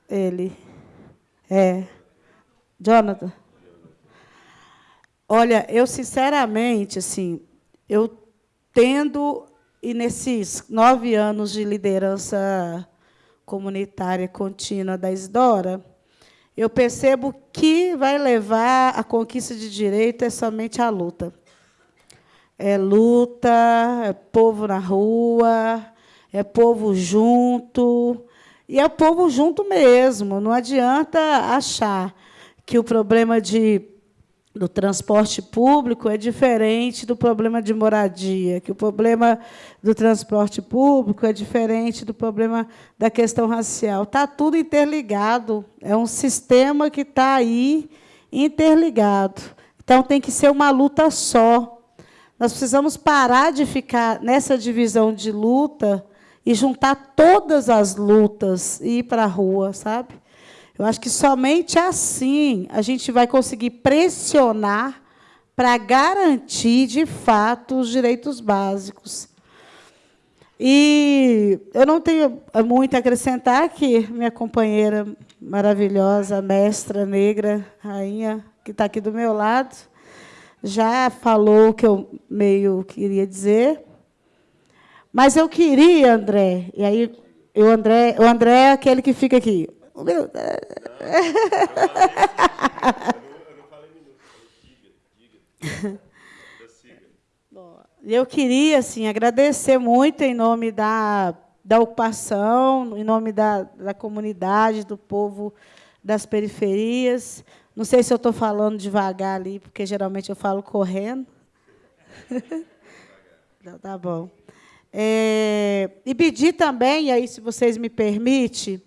ele. É. Jonathan. Olha, eu sinceramente, assim, eu tendo, e nesses nove anos de liderança comunitária contínua da Isdora, eu percebo que vai levar a conquista de direito é somente a luta. É luta, é povo na rua, é povo junto, e é povo junto mesmo. Não adianta achar que o problema de do transporte público é diferente do problema de moradia, que o problema do transporte público é diferente do problema da questão racial. Está tudo interligado, é um sistema que está aí interligado. Então, tem que ser uma luta só. Nós precisamos parar de ficar nessa divisão de luta e juntar todas as lutas e ir para a rua, sabe? Eu acho que somente assim a gente vai conseguir pressionar para garantir, de fato, os direitos básicos. E eu não tenho muito a acrescentar que minha companheira maravilhosa, mestra negra, rainha, que está aqui do meu lado, já falou o que eu meio queria dizer. Mas eu queria, André, e aí o André, o André é aquele que fica aqui. O meu. Eu queria assim, agradecer muito em nome da, da ocupação, em nome da, da comunidade, do povo das periferias. Não sei se eu estou falando devagar ali, porque geralmente eu falo correndo. Não, tá bom. É, e pedir também, e aí, se vocês me permitem,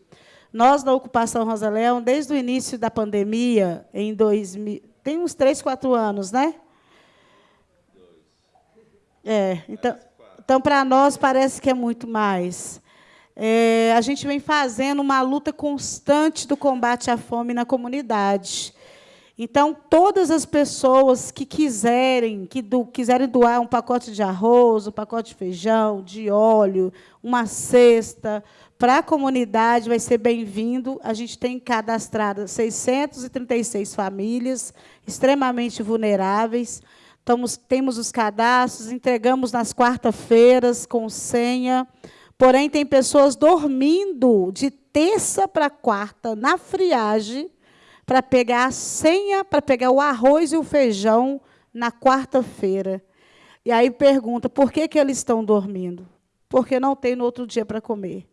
nós, na Ocupação Rosa Leão, desde o início da pandemia, em 2000, tem uns três, quatro anos, né? É, então, então para nós parece que é muito mais. É, a gente vem fazendo uma luta constante do combate à fome na comunidade. Então, todas as pessoas que quiserem, que do, quiserem doar um pacote de arroz, um pacote de feijão, de óleo, uma cesta, para a comunidade vai ser bem-vindo. A gente tem cadastrado 636 famílias extremamente vulneráveis. estamos, temos os cadastros, entregamos nas quarta-feiras com senha. Porém, tem pessoas dormindo de terça para quarta na friagem para pegar a senha, para pegar o arroz e o feijão na quarta-feira. E aí pergunta, por que, que eles estão dormindo? Porque não tem no outro dia para comer.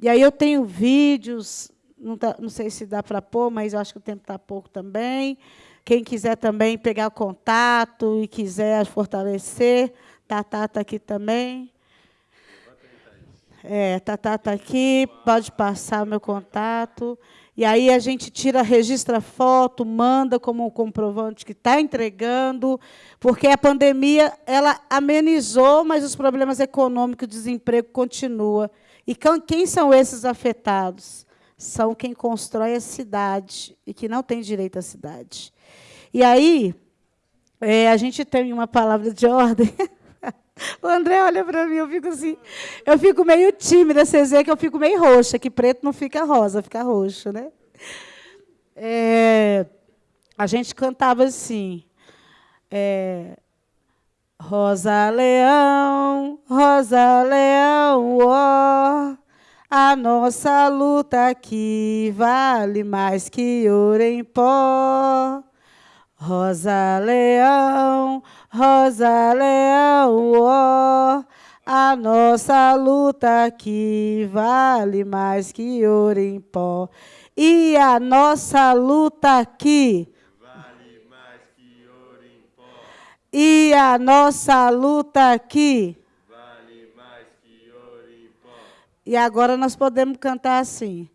E aí eu tenho vídeos, não, tá, não sei se dá para pôr, mas acho que o tempo está pouco também. Quem quiser também pegar contato e quiser fortalecer, Tatá está aqui também. É, Tatá está aqui, pode passar o meu contato. E aí a gente tira, registra foto, manda como um comprovante que está entregando, porque a pandemia ela amenizou, mas os problemas econômicos, desemprego continua. E quem são esses afetados? São quem constrói a cidade e que não tem direito à cidade. E aí, é, a gente tem uma palavra de ordem. O André olha para mim, eu fico assim, eu fico meio tímida, vocês veem que eu fico meio roxa, que preto não fica rosa, fica roxo, né? É, a gente cantava assim, é, Rosa Leão, Rosa Leão, ó, a nossa luta aqui vale mais que ouro em pó. Rosa Leão, Rosa Leão, ó, oh, a nossa luta aqui vale mais que ouro em pó. E a nossa luta aqui E a nossa luta aqui. Vale mais que ouro em pó. E agora nós podemos cantar assim.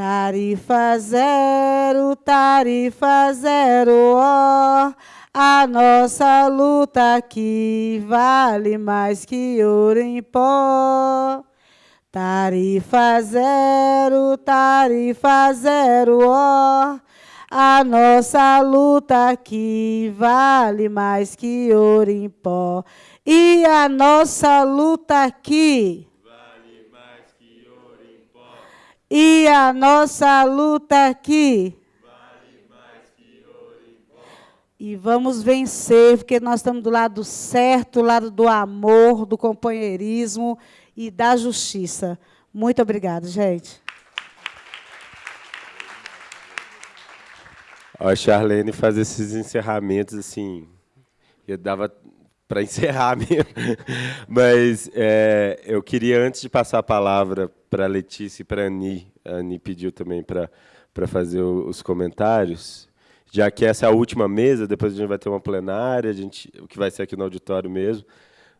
Tarifa zero, tarifa zero, ó. A nossa luta aqui vale mais que ouro em pó. Tarifa zero, tarifa zero, ó. A nossa luta aqui vale mais que ouro em pó. E a nossa luta aqui vale mais que ouro em pó. E a nossa luta aqui. E vamos vencer, porque nós estamos do lado certo, do lado do amor, do companheirismo e da justiça. Muito obrigada, gente. A Charlene faz esses encerramentos assim, eu dava para encerrar mesmo. Mas é, eu queria, antes de passar a palavra para a Letícia e para a Ani, a Ani pediu também para fazer os comentários, já que essa é a última mesa, depois a gente vai ter uma plenária, a gente, o que vai ser aqui no auditório mesmo,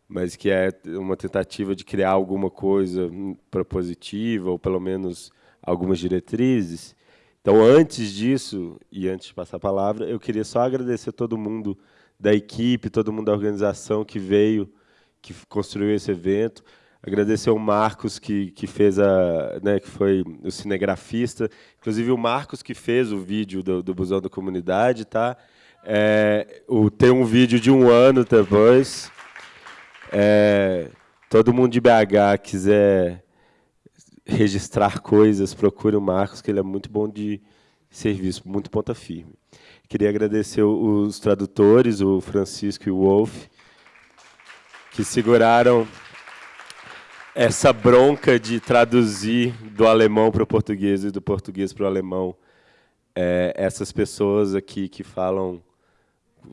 mas que é uma tentativa de criar alguma coisa propositiva, ou pelo menos algumas diretrizes. Então, antes disso, e antes de passar a palavra, eu queria só agradecer todo mundo da equipe, todo mundo da organização que veio, que construiu esse evento. Agradecer ao Marcos, que, que fez a. Né, que foi o cinegrafista. Inclusive, o Marcos que fez o vídeo do, do Busão da Comunidade. Tá? É, o, tem um vídeo de um ano depois. É, todo mundo de BH quiser registrar coisas, procure o Marcos, que ele é muito bom de serviço, muito ponta firme. Queria agradecer os tradutores, o Francisco e o Wolf, que seguraram essa bronca de traduzir do alemão para o português e do português para o alemão é, essas pessoas aqui que falam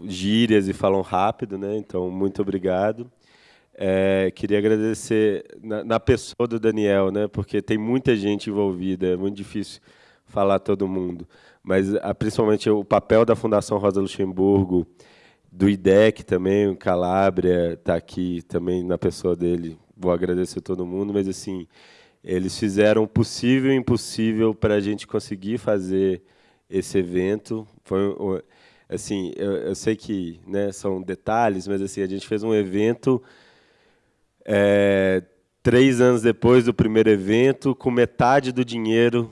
gírias e falam rápido, né? Então, muito obrigado. É, queria agradecer na, na, pessoa do Daniel, né, porque tem muita gente envolvida, é muito difícil falar todo mundo, mas a, principalmente o papel da Fundação Rosa Luxemburgo, do IDEC também, o Calabria está aqui também na pessoa dele, vou agradecer todo mundo, mas assim, eles fizeram o possível e o impossível para a gente conseguir fazer esse evento. Foi assim, eu, eu sei que né, são detalhes, mas assim a gente fez um evento é, três anos depois do primeiro evento, com metade do dinheiro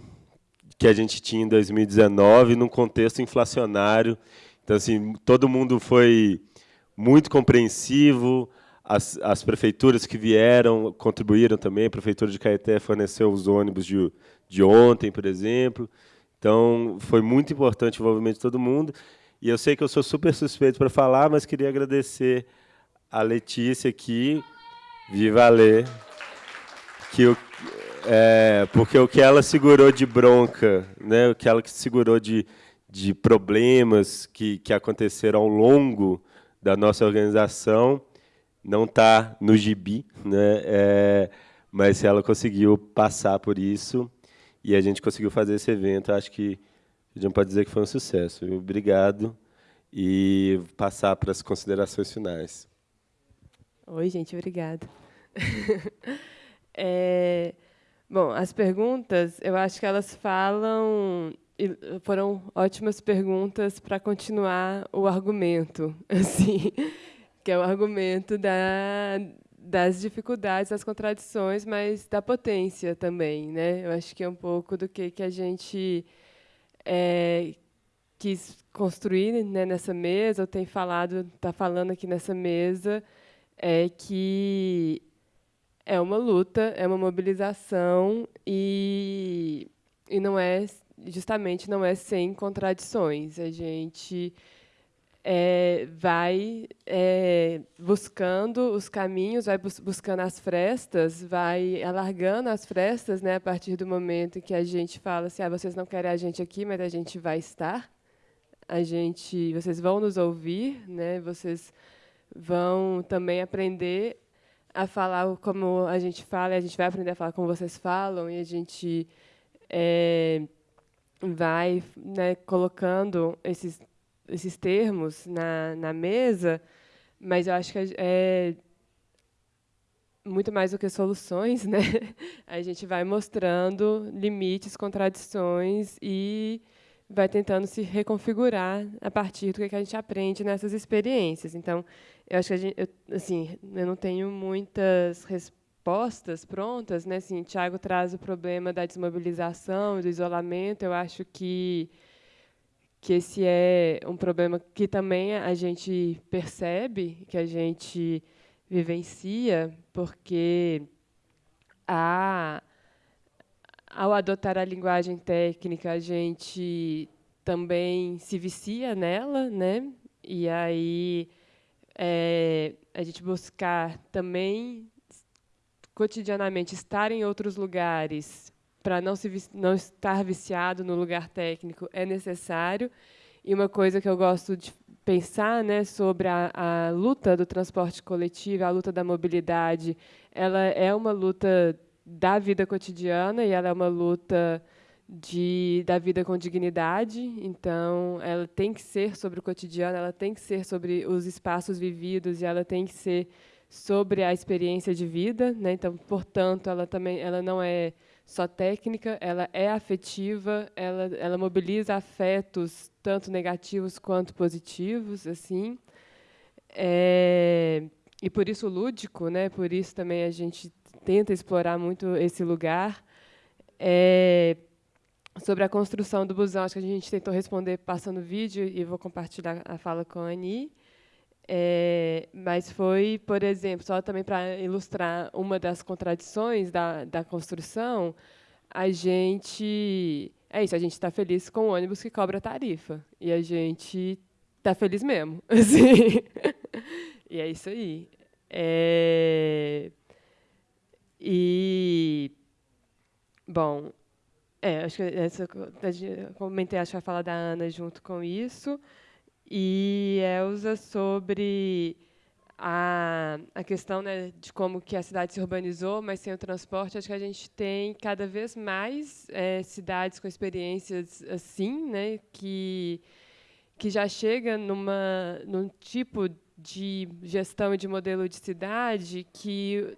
que a gente tinha em 2019, num contexto inflacionário. Então, assim, todo mundo foi muito compreensivo, as, as prefeituras que vieram contribuíram também, a Prefeitura de Caeté forneceu os ônibus de, de ontem, por exemplo. Então, foi muito importante o envolvimento de todo mundo. E eu sei que eu sou super suspeito para falar, mas queria agradecer a Letícia aqui, viva Lê, que o, é, porque o que ela segurou de bronca, né, o que ela segurou de, de problemas que, que aconteceram ao longo da nossa organização, não está no gibi, né, é, mas ela conseguiu passar por isso e a gente conseguiu fazer esse evento. Acho que a gente pode dizer que foi um sucesso. Obrigado e passar para as considerações finais. Oi, gente, obrigada. é, bom, as perguntas, eu acho que elas falam foram ótimas perguntas para continuar o argumento, assim, que é o argumento da, das dificuldades, das contradições, mas da potência também, né? Eu acho que é um pouco do que que a gente é, quis construir né, nessa mesa, ou tem falado, está falando aqui nessa mesa, é que é uma luta, é uma mobilização e, e não é justamente não é sem contradições. A gente é, vai é, buscando os caminhos, vai bus buscando as frestas, vai alargando as frestas, né, a partir do momento em que a gente fala assim, ah, vocês não querem a gente aqui, mas a gente vai estar. A gente, vocês vão nos ouvir, né? Vocês vão também aprender a falar como a gente fala, a gente vai aprender a falar como vocês falam, e a gente é, vai né, colocando esses, esses termos na, na mesa, mas eu acho que é muito mais do que soluções, né? A gente vai mostrando limites, contradições e vai tentando se reconfigurar a partir do que a gente aprende nessas experiências. Então, eu acho que a gente, eu, assim, eu não tenho muitas respostas prontas, né? Assim, Tiago traz o problema da desmobilização, do isolamento. Eu acho que que esse é um problema que também a gente percebe, que a gente vivencia, porque a ao adotar a linguagem técnica, a gente também se vicia nela, né? E aí é, a gente buscar também cotidianamente estar em outros lugares para não se não estar viciado no lugar técnico é necessário. E uma coisa que eu gosto de pensar, né, sobre a, a luta do transporte coletivo, a luta da mobilidade, ela é uma luta da vida cotidiana e ela é uma luta de da vida com dignidade. Então, ela tem que ser sobre o cotidiano, ela tem que ser sobre os espaços vividos e ela tem que ser sobre a experiência de vida, né? Então, portanto, ela também ela não é só técnica, ela é afetiva, ela ela mobiliza afetos tanto negativos quanto positivos, assim. É, e por isso lúdico, né? Por isso também a gente tenta explorar muito esse lugar. É, sobre a construção do busão, acho que a gente tentou responder passando vídeo e vou compartilhar a fala com a Ani. É, mas foi, por exemplo, só também para ilustrar uma das contradições da, da construção, a gente é isso, a gente está feliz com o ônibus que cobra tarifa e a gente está feliz mesmo, assim. e é isso aí. É, e, bom, é, acho que essa, comentei, acho vai falar da Ana junto com isso. E Elza sobre a, a questão né, de como que a cidade se urbanizou, mas sem o transporte, acho que a gente tem cada vez mais é, cidades com experiências assim, né, que, que já chega numa, num tipo de gestão e de modelo de cidade que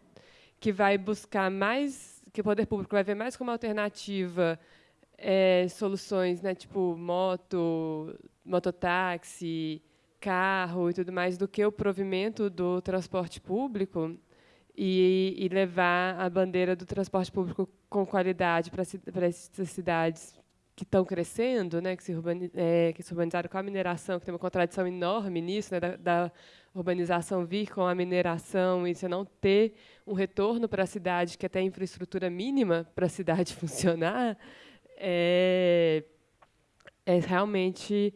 que vai buscar mais, que o poder público vai ver mais como alternativa é, soluções, né, tipo moto, mototáxi, carro e tudo mais, do que o provimento do transporte público e, e levar a bandeira do transporte público com qualidade para essas cidades que estão crescendo, né, que se, urbaniz, é, que se urbanizaram com a mineração, que tem uma contradição enorme nisso, né, da, da urbanização vir com a mineração e você não ter um retorno para a cidade, que até infraestrutura mínima para a cidade funcionar, é, é realmente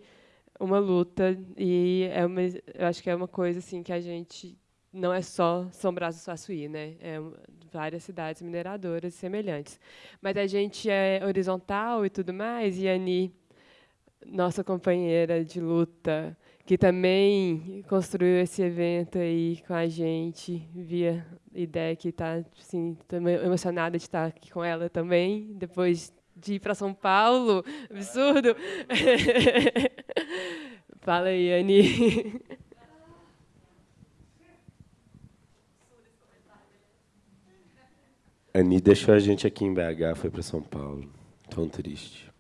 uma luta e é uma, eu acho que é uma coisa assim que a gente não é só São Brás do Suaçuí, né? É várias cidades mineradoras semelhantes. Mas a gente é horizontal e tudo mais, e a Ani, nossa companheira de luta, que também construiu esse evento aí com a gente, via ideia que está assim, emocionada de estar aqui com ela também, depois de ir para São Paulo, absurdo. Fala aí, Ani. Ani deixou a gente aqui em BH, foi para São Paulo. Tão triste.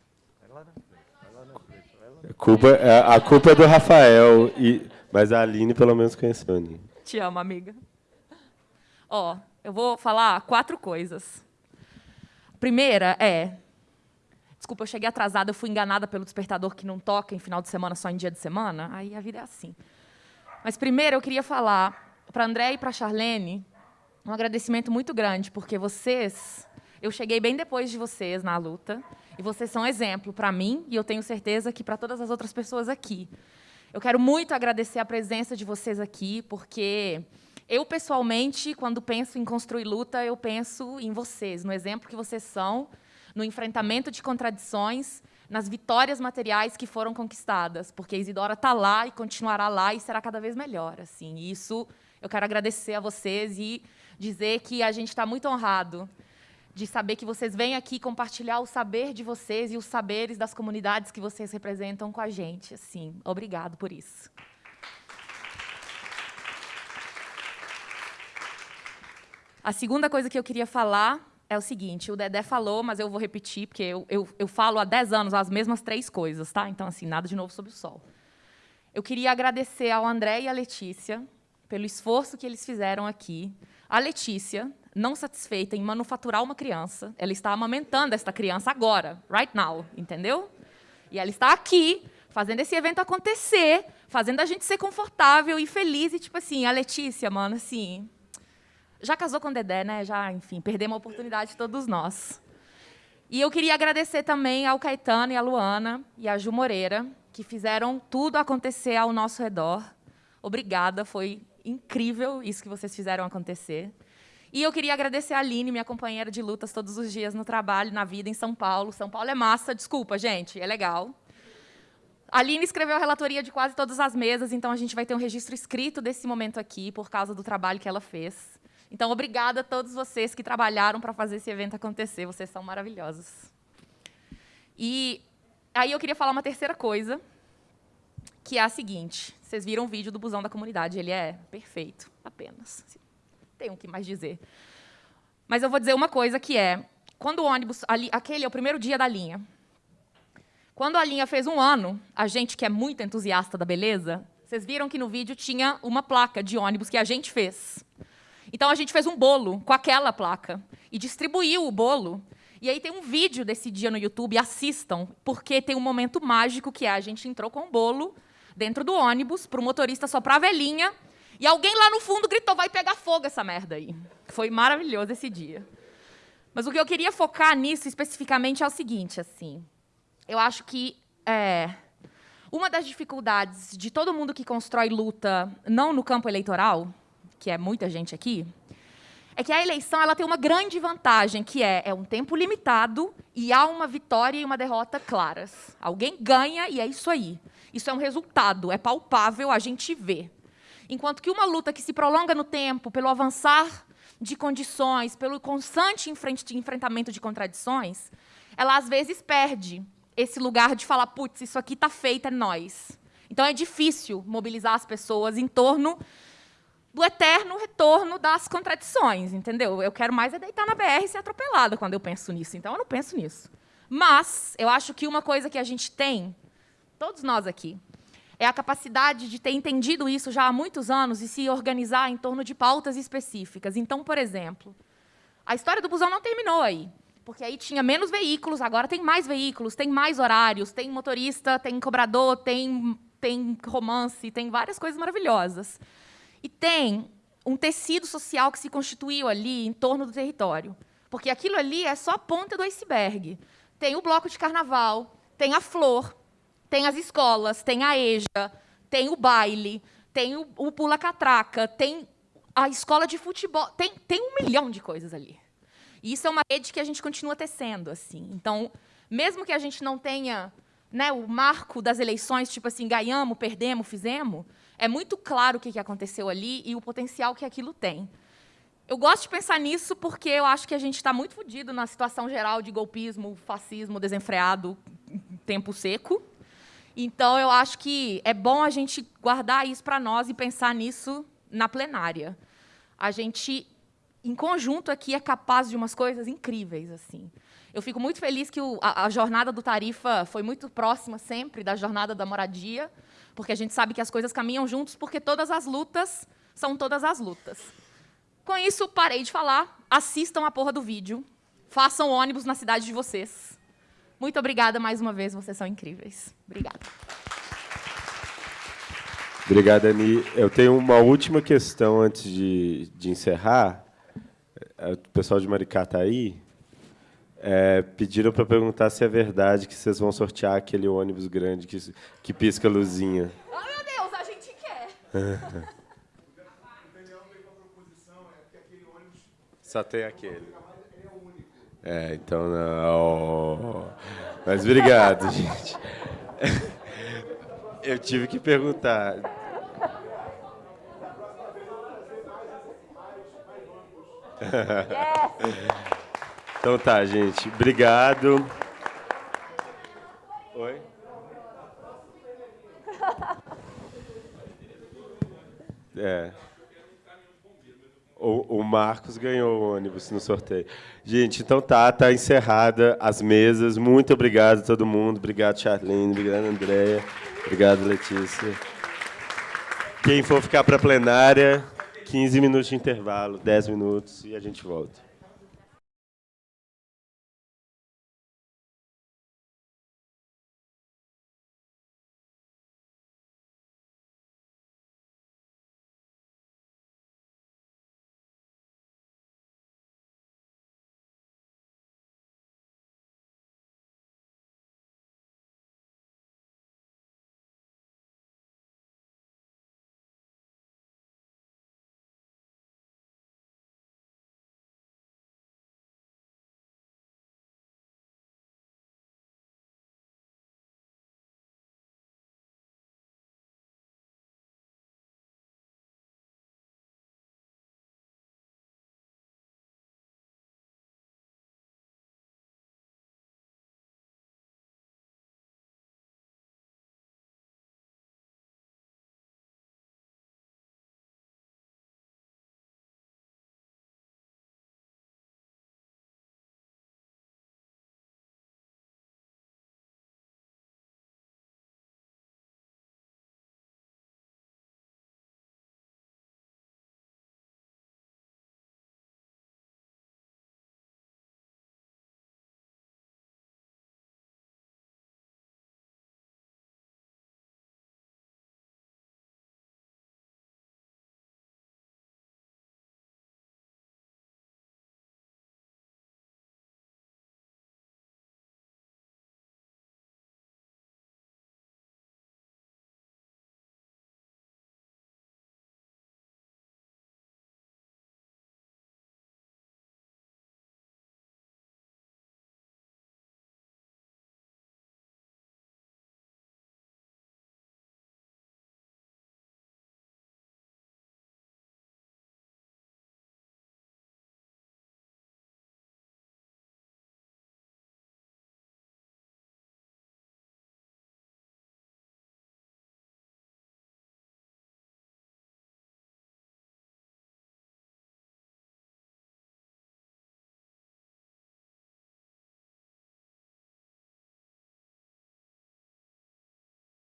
A culpa, é, a culpa é do Rafael, e, mas a Aline pelo menos conheceu a Ani. Te amo, amiga. Ó, eu vou falar quatro coisas. Primeira é... Desculpa, eu cheguei atrasada, eu fui enganada pelo despertador que não toca em final de semana, só em dia de semana. Aí a vida é assim. Mas primeiro eu queria falar para André e para Charlene um agradecimento muito grande, porque vocês, eu cheguei bem depois de vocês na luta, e vocês são exemplo para mim, e eu tenho certeza que para todas as outras pessoas aqui. Eu quero muito agradecer a presença de vocês aqui, porque eu, pessoalmente, quando penso em construir luta, eu penso em vocês, no exemplo que vocês são, no enfrentamento de contradições, nas vitórias materiais que foram conquistadas, porque Isidora está lá e continuará lá e será cada vez melhor. Assim, e isso eu quero agradecer a vocês e dizer que a gente está muito honrado de saber que vocês vêm aqui compartilhar o saber de vocês e os saberes das comunidades que vocês representam com a gente. Assim, obrigado por isso. A segunda coisa que eu queria falar é o seguinte, o Dedé falou, mas eu vou repetir, porque eu, eu, eu falo há 10 anos as mesmas três coisas, tá? Então, assim, nada de novo sob o sol. Eu queria agradecer ao André e à Letícia pelo esforço que eles fizeram aqui, a Letícia, não satisfeita em manufaturar uma criança, ela está amamentando esta criança agora, right now, entendeu? E ela está aqui, fazendo esse evento acontecer, fazendo a gente ser confortável e feliz. E, tipo assim, a Letícia, mano, assim... Já casou com o Dedé, né? Já, enfim, perdemos a oportunidade de todos nós. E eu queria agradecer também ao Caetano e à Luana e à Ju Moreira, que fizeram tudo acontecer ao nosso redor. Obrigada, foi incrível isso que vocês fizeram acontecer. E eu queria agradecer a Aline, minha companheira de lutas todos os dias no trabalho, na vida, em São Paulo. São Paulo é massa, desculpa, gente, é legal. A Aline escreveu a relatoria de quase todas as mesas, então a gente vai ter um registro escrito desse momento aqui, por causa do trabalho que ela fez. Então, obrigada a todos vocês que trabalharam para fazer esse evento acontecer. Vocês são maravilhosos. E aí eu queria falar uma terceira coisa, que é a seguinte. Vocês viram o vídeo do busão da comunidade, ele é perfeito, apenas. Tem o que mais dizer. Mas eu vou dizer uma coisa que é, quando o ônibus, ali, aquele é o primeiro dia da linha. Quando a linha fez um ano, a gente que é muito entusiasta da beleza, vocês viram que no vídeo tinha uma placa de ônibus que a gente fez. Então a gente fez um bolo com aquela placa e distribuiu o bolo e aí tem um vídeo desse dia no YouTube, assistam, porque tem um momento mágico que é a gente entrou com um bolo dentro do ônibus, para o motorista soprar a velhinha, e alguém lá no fundo gritou, vai pegar fogo essa merda aí. Foi maravilhoso esse dia. Mas o que eu queria focar nisso especificamente é o seguinte, assim, eu acho que é, uma das dificuldades de todo mundo que constrói luta, não no campo eleitoral, que é muita gente aqui, é que a eleição ela tem uma grande vantagem, que é, é um tempo limitado e há uma vitória e uma derrota claras. Alguém ganha e é isso aí. Isso é um resultado, é palpável, a gente vê. Enquanto que uma luta que se prolonga no tempo, pelo avançar de condições, pelo constante enfrentamento de contradições, ela às vezes perde esse lugar de falar, putz, isso aqui está feito, é nós. Então é difícil mobilizar as pessoas em torno do eterno retorno das contradições, entendeu? Eu quero mais é deitar na BR e ser atropelada quando eu penso nisso, então eu não penso nisso. Mas eu acho que uma coisa que a gente tem, todos nós aqui, é a capacidade de ter entendido isso já há muitos anos e se organizar em torno de pautas específicas. Então, por exemplo, a história do busão não terminou aí, porque aí tinha menos veículos, agora tem mais veículos, tem mais horários, tem motorista, tem cobrador, tem, tem romance, tem várias coisas maravilhosas. E tem um tecido social que se constituiu ali em torno do território. Porque aquilo ali é só a ponta do iceberg. Tem o bloco de carnaval, tem a flor, tem as escolas, tem a EJA, tem o baile, tem o, o pula-catraca, tem a escola de futebol, tem, tem um milhão de coisas ali. E isso é uma rede que a gente continua tecendo. assim. Então, mesmo que a gente não tenha né, o marco das eleições, tipo assim, ganhamos, perdemos, fizemos, é muito claro o que aconteceu ali e o potencial que aquilo tem. Eu gosto de pensar nisso porque eu acho que a gente está muito fodido na situação geral de golpismo, fascismo desenfreado, tempo seco. Então, eu acho que é bom a gente guardar isso para nós e pensar nisso na plenária. A gente, em conjunto aqui, é capaz de umas coisas incríveis. assim. Eu fico muito feliz que o, a, a, jornada do Tarifa foi muito próxima sempre da jornada da moradia, porque a gente sabe que as coisas caminham juntos, porque todas as lutas são todas as lutas. Com isso, parei de falar. Assistam a porra do vídeo. Façam ônibus na cidade de vocês. Muito obrigada mais uma vez, vocês são incríveis. Obrigada. Obrigado, Ani. Eu tenho uma última questão antes de, de encerrar. É, o pessoal de Maricá está aí. É, pediram para perguntar se é verdade que vocês vão sortear aquele ônibus grande que, que pisca luzinha. Oh, meu Deus, a gente quer! Só tem aquele. É, então não. Mas obrigado, gente. Eu tive que perguntar. então tá, gente. Obrigado. Oi? É. O, o, Marcos ganhou o ônibus no sorteio. Gente, então tá, tá encerrada as mesas. Muito obrigado a todo mundo. Obrigado, Charlene. Obrigado, Andréia. Obrigado, Letícia. Quem for ficar para a plenária, 15 minutos de intervalo, 10 minutos e a gente volta.